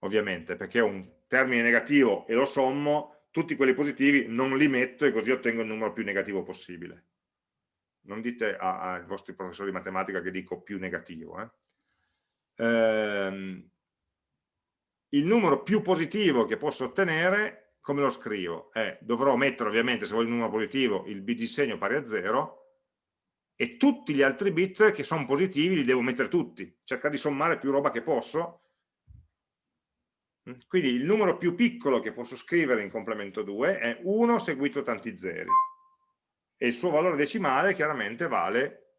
Ovviamente, perché è un termine negativo e lo sommo, tutti quelli positivi non li metto e così ottengo il numero più negativo possibile. Non dite ai vostri professori di matematica che dico più negativo. Eh? Ehm, il numero più positivo che posso ottenere, come lo scrivo? Eh, dovrò mettere ovviamente, se voglio il numero positivo, il bit di segno pari a 0 e tutti gli altri bit che sono positivi li devo mettere tutti, cercare di sommare più roba che posso. Quindi il numero più piccolo che posso scrivere in complemento 2 è 1 seguito tanti zeri e il suo valore decimale chiaramente vale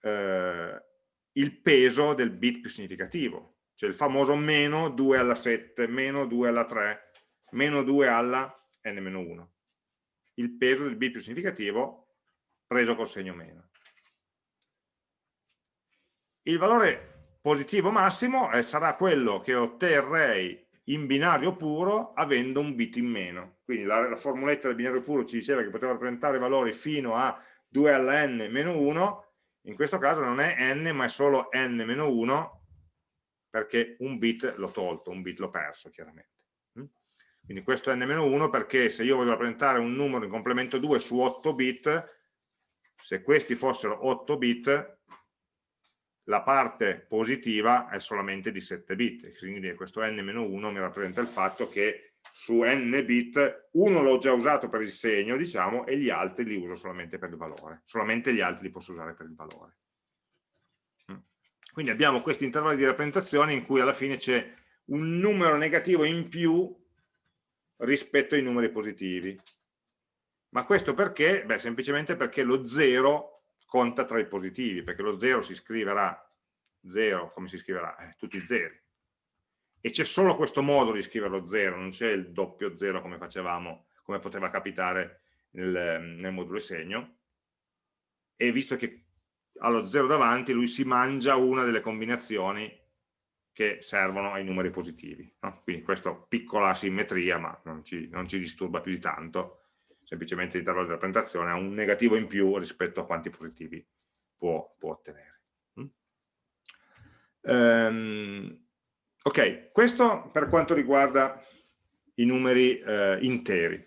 eh, il peso del bit più significativo, cioè il famoso meno 2 alla 7, meno 2 alla 3, meno 2 alla n-1. Il peso del bit più significativo preso col segno meno. Il valore positivo massimo eh, sarà quello che otterrei in binario puro avendo un bit in meno. Quindi la, la formuletta del binario puro ci diceva che poteva rappresentare valori fino a 2 alla n meno 1, in questo caso non è n ma è solo n meno 1 perché un bit l'ho tolto, un bit l'ho perso chiaramente. Mm? Quindi questo è n meno 1 perché se io voglio rappresentare un numero in complemento 2 su 8 bit se questi fossero 8 bit la parte positiva è solamente di 7 bit quindi questo n-1 mi rappresenta il fatto che su n bit uno l'ho già usato per il segno diciamo e gli altri li uso solamente per il valore solamente gli altri li posso usare per il valore mm. quindi abbiamo questi intervalli di rappresentazione in cui alla fine c'è un numero negativo in più rispetto ai numeri positivi ma questo perché? Beh, semplicemente perché lo 0 conta tra i positivi, perché lo 0 si scriverà 0, come si scriverà? Eh, tutti i zeri. E c'è solo questo modo di scrivere lo 0, non c'è il doppio 0 come facevamo, come poteva capitare nel, nel modulo segno. E visto che allo 0 davanti lui si mangia una delle combinazioni che servono ai numeri positivi. No? Quindi questa piccola asimmetria, ma non ci, non ci disturba più di tanto, semplicemente l'intervallo di rappresentazione ha un negativo in più rispetto a quanti positivi può, può ottenere. Mm? Um, ok, questo per quanto riguarda i numeri eh, interi.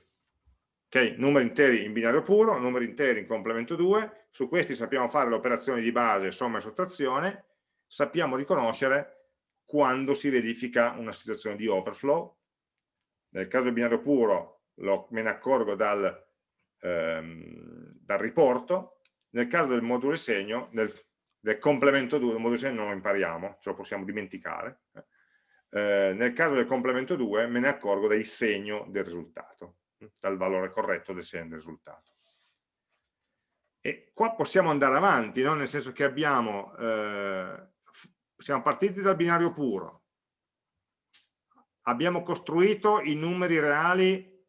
Okay, numeri interi in binario puro, numeri interi in complemento 2, su questi sappiamo fare le operazioni di base, somma e sottrazione, sappiamo riconoscere quando si verifica una situazione di overflow. Nel caso del binario puro lo, me ne accorgo dal, ehm, dal, riporto, nel caso del modulo segno, del, del complemento 2, il modulo segno non lo impariamo, ce lo possiamo dimenticare, eh, nel caso del complemento 2 me ne accorgo dal segno del risultato, dal valore corretto del segno del risultato. E qua possiamo andare avanti, no? nel senso che abbiamo, eh, siamo partiti dal binario puro, abbiamo costruito i numeri reali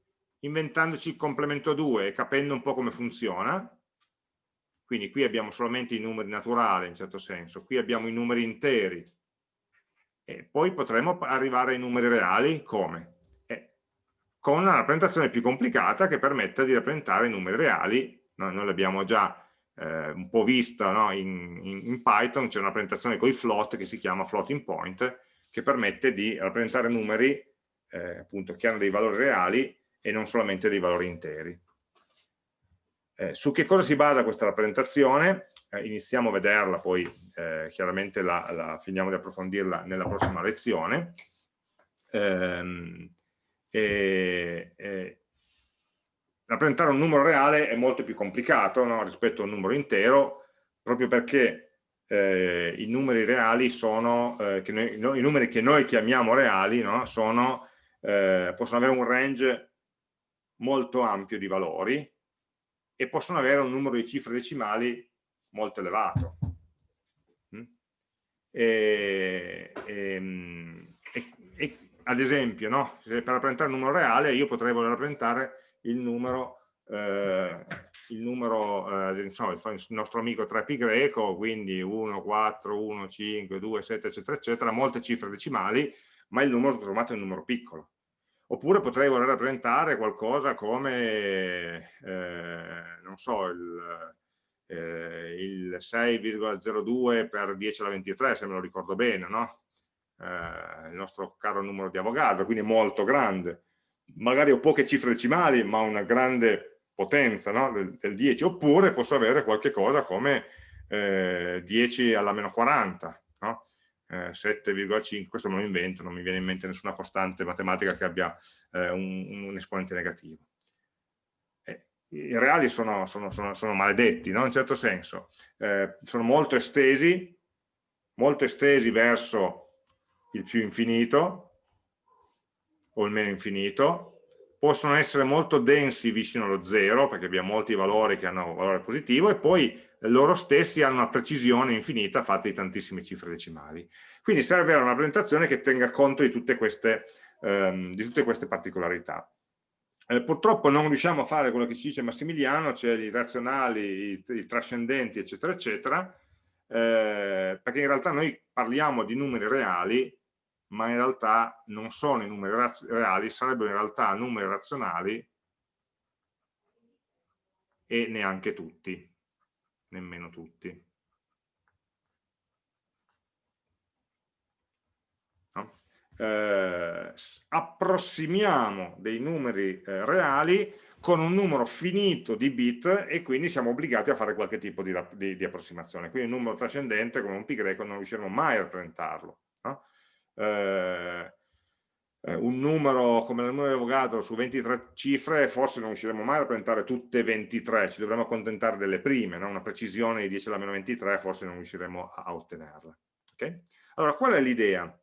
inventandoci il complemento 2 e capendo un po' come funziona. Quindi qui abbiamo solamente i numeri naturali, in certo senso, qui abbiamo i numeri interi, e poi potremo arrivare ai numeri reali come? Eh, con una rappresentazione più complicata che permetta di rappresentare i numeri reali, noi, noi l'abbiamo già eh, un po' vista no? in, in, in, Python, c'è una rappresentazione con i float che si chiama floating point, che permette di rappresentare numeri eh, appunto, che hanno dei valori reali e non solamente dei valori interi. Eh, su che cosa si basa questa rappresentazione? Eh, iniziamo a vederla, poi eh, chiaramente la, la, finiamo di approfondirla nella prossima lezione. Ehm, rappresentare un numero reale è molto più complicato no? rispetto a un numero intero, proprio perché eh, i numeri reali sono, eh, noi, no, i numeri che noi chiamiamo reali, no? sono, eh, possono avere un range molto ampio di valori e possono avere un numero di cifre decimali molto elevato. Mm? E, e, e, ad esempio, no? per rappresentare il numero reale io potrei voler rappresentare il numero, eh, il, numero eh, insomma, il nostro amico 3pi greco, quindi 1, 4, 1, 5, 2, 7, eccetera, eccetera, molte cifre decimali, ma il numero trovato è un numero piccolo. Oppure potrei voler rappresentare qualcosa come, eh, non so, il, eh, il 6,02 per 10 alla 23, se me lo ricordo bene, no? eh, il nostro caro numero di Avogadro, quindi molto grande. Magari ho poche cifre decimali, ma una grande potenza no? del, del, 10, oppure posso avere qualche cosa come eh, 10 alla meno 40, no? Eh, 7,5, questo me lo invento, non mi viene in mente nessuna costante matematica che abbia eh, un, un, esponente negativo. Eh, I reali sono, sono, sono, sono maledetti, no? in un certo senso, eh, sono molto estesi, molto estesi verso il più infinito o il meno infinito, possono essere molto densi vicino allo zero, perché abbiamo molti valori che hanno valore positivo, e poi loro stessi hanno una precisione infinita fatta di tantissime cifre decimali. Quindi serve una rappresentazione che tenga conto di tutte queste, ehm, di tutte queste particolarità. Eh, purtroppo non riusciamo a fare quello che si dice Massimiliano, cioè i razionali, i, i trascendenti, eccetera, eccetera, eh, perché in realtà noi parliamo di numeri reali ma in realtà non sono i numeri reali, sarebbero in realtà numeri razionali e neanche tutti, nemmeno tutti. No? Eh, approssimiamo dei numeri eh, reali con un numero finito di bit e quindi siamo obbligati a fare qualche tipo di, di, di approssimazione. Quindi un numero trascendente come un pi greco non riusciremo mai a rappresentarlo. No? Eh, eh, un numero come il numero di Avogadro su 23 cifre forse non riusciremo mai a rappresentare tutte 23, ci dovremmo accontentare delle prime, no? una precisione di 10 alla meno 23 forse non riusciremo a ottenerla. Okay? Allora, qual è l'idea?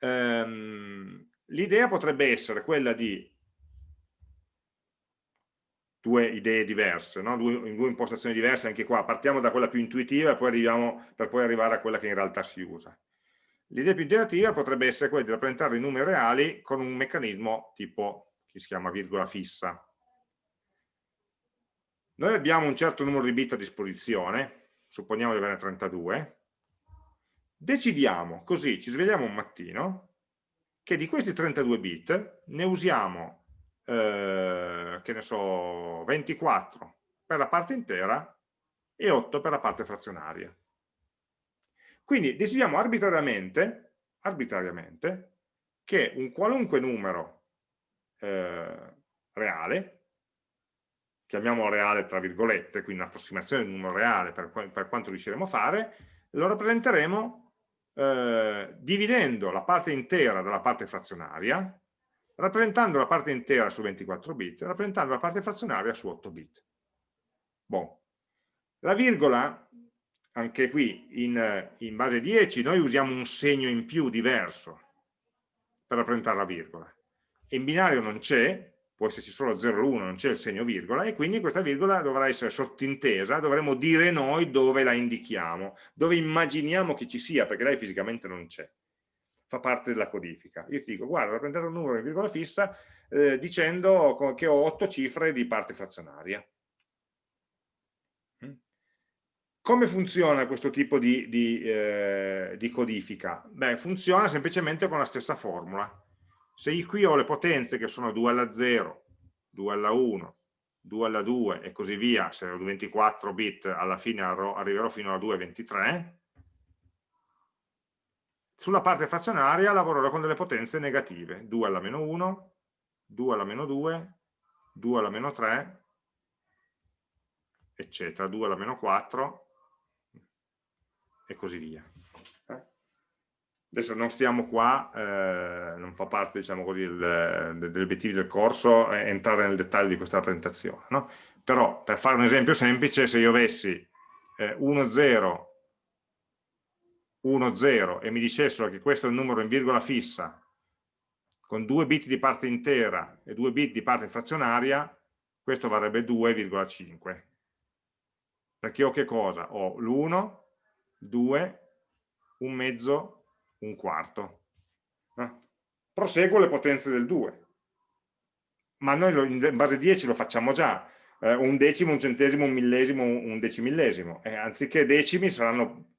Um, l'idea potrebbe essere quella di due idee diverse, no? due, due impostazioni diverse anche qua, partiamo da quella più intuitiva e poi arriviamo per poi arrivare a quella che in realtà si usa. L'idea più integrativa potrebbe essere quella di rappresentare i numeri reali con un meccanismo tipo, che si chiama virgola fissa. Noi abbiamo un certo numero di bit a disposizione, supponiamo di avere 32, decidiamo così, ci svegliamo un mattino, che di questi 32 bit ne usiamo, eh, che ne so, 24 per la parte intera e 8 per la parte frazionaria. Quindi decidiamo arbitrariamente, arbitrariamente che un qualunque numero eh, reale, chiamiamolo reale tra virgolette, quindi un'approssimazione di un numero reale per, per, quanto riusciremo a fare, lo rappresenteremo eh, dividendo la parte intera dalla parte frazionaria, rappresentando la parte intera su 24 bit, rappresentando la parte frazionaria su 8 bit. Bon. La virgola anche qui in, in base 10 noi usiamo un segno in più diverso per rappresentare la virgola. In binario non c'è, può esserci solo 0 o 1, non c'è il segno virgola, e quindi questa virgola dovrà essere sottintesa, dovremo dire noi dove la indichiamo, dove immaginiamo che ci sia, perché lei fisicamente non c'è, fa parte della codifica. Io ti dico, guarda, ho rappresentato un numero in virgola fissa eh, dicendo che ho 8 cifre di parte frazionaria. Come funziona questo tipo di, di, eh, di codifica? Beh, funziona semplicemente con la stessa formula. Se io qui ho le potenze che sono 2 alla 0, 2 alla 1, 2 alla 2 e così via, se ho 24 bit alla fine arriverò fino alla 2,23, sulla parte frazionaria lavorerò con delle potenze negative, 2 alla meno 1, 2 alla meno 2, 2 alla meno 3, eccetera, 2 alla meno 4, e così via. Eh? Adesso non stiamo qua, eh, non fa parte diciamo così, del, degli obiettivi del corso eh, entrare nel dettaglio di questa presentazione, no? però per fare un esempio semplice, se io avessi 1, 0, 1, 0 e mi dicessero che questo è un numero in virgola fissa con 2 bit di parte intera e 2 bit di parte frazionaria, questo varrebbe 2,5. Perché ho che cosa? Ho l'1, 2, un mezzo, un quarto. Eh? proseguo le potenze del 2 ma noi lo, in base 10 lo facciamo già eh, un decimo, un centesimo, un millesimo, un decimillesimo e anziché decimi saranno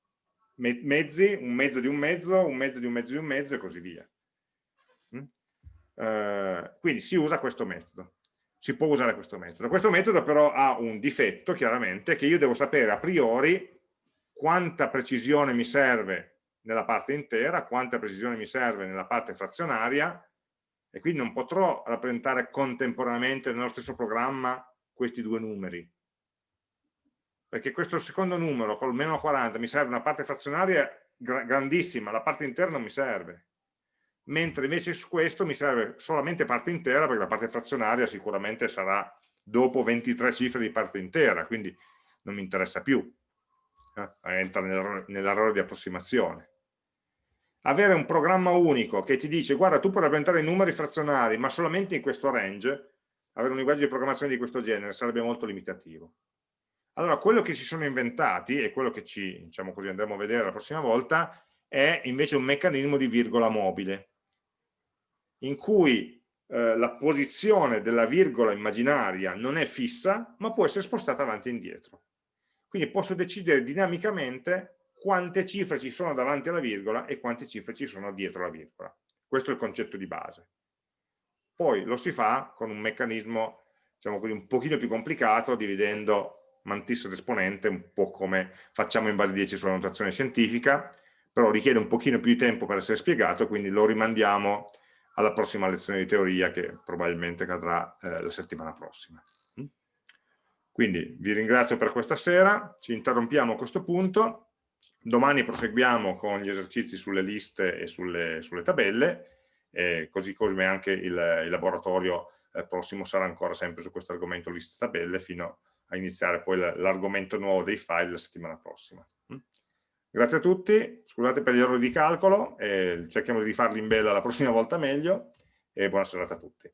me mezzi, un mezzo di un mezzo, un mezzo di un mezzo di un mezzo e così via mm? eh, quindi si usa questo metodo si può usare questo metodo questo metodo però ha un difetto chiaramente che io devo sapere a priori quanta precisione mi serve nella parte intera, quanta precisione mi serve nella parte frazionaria e quindi non potrò rappresentare contemporaneamente nello stesso programma questi due numeri. Perché questo secondo numero, col meno 40, mi serve una parte frazionaria grandissima, la parte intera non mi serve. Mentre invece su questo mi serve solamente parte intera, perché la parte frazionaria sicuramente sarà dopo 23 cifre di parte intera, quindi non mi interessa più entra nell'errore di approssimazione. Avere un programma unico che ti dice guarda tu puoi rappresentare i numeri frazionari ma solamente in questo range, avere un linguaggio di programmazione di questo genere sarebbe molto limitativo. Allora quello che si sono inventati e quello che ci diciamo così, andremo a vedere la prossima volta è invece un meccanismo di virgola mobile in cui eh, la posizione della virgola immaginaria non è fissa ma può essere spostata avanti e indietro quindi posso decidere dinamicamente quante cifre ci sono davanti alla virgola e quante cifre ci sono dietro la virgola. Questo è il concetto di base. Poi lo si fa con un meccanismo diciamo così, un pochino più complicato, dividendo mantissa ed esponente, un po' come facciamo in base 10 sulla notazione scientifica, però richiede un pochino più di tempo per essere spiegato, quindi lo rimandiamo alla prossima lezione di teoria che probabilmente cadrà eh, la settimana prossima. Quindi vi ringrazio per questa sera, ci interrompiamo a questo punto, domani proseguiamo con gli esercizi sulle liste e sulle, sulle tabelle, eh, così come anche il, il laboratorio eh, prossimo sarà ancora sempre su questo argomento liste e tabelle fino a iniziare poi l'argomento nuovo dei file la settimana prossima. Mm? Grazie a tutti, scusate per gli errori di calcolo, eh, cerchiamo di rifarli in bella la prossima volta meglio e buona serata a tutti.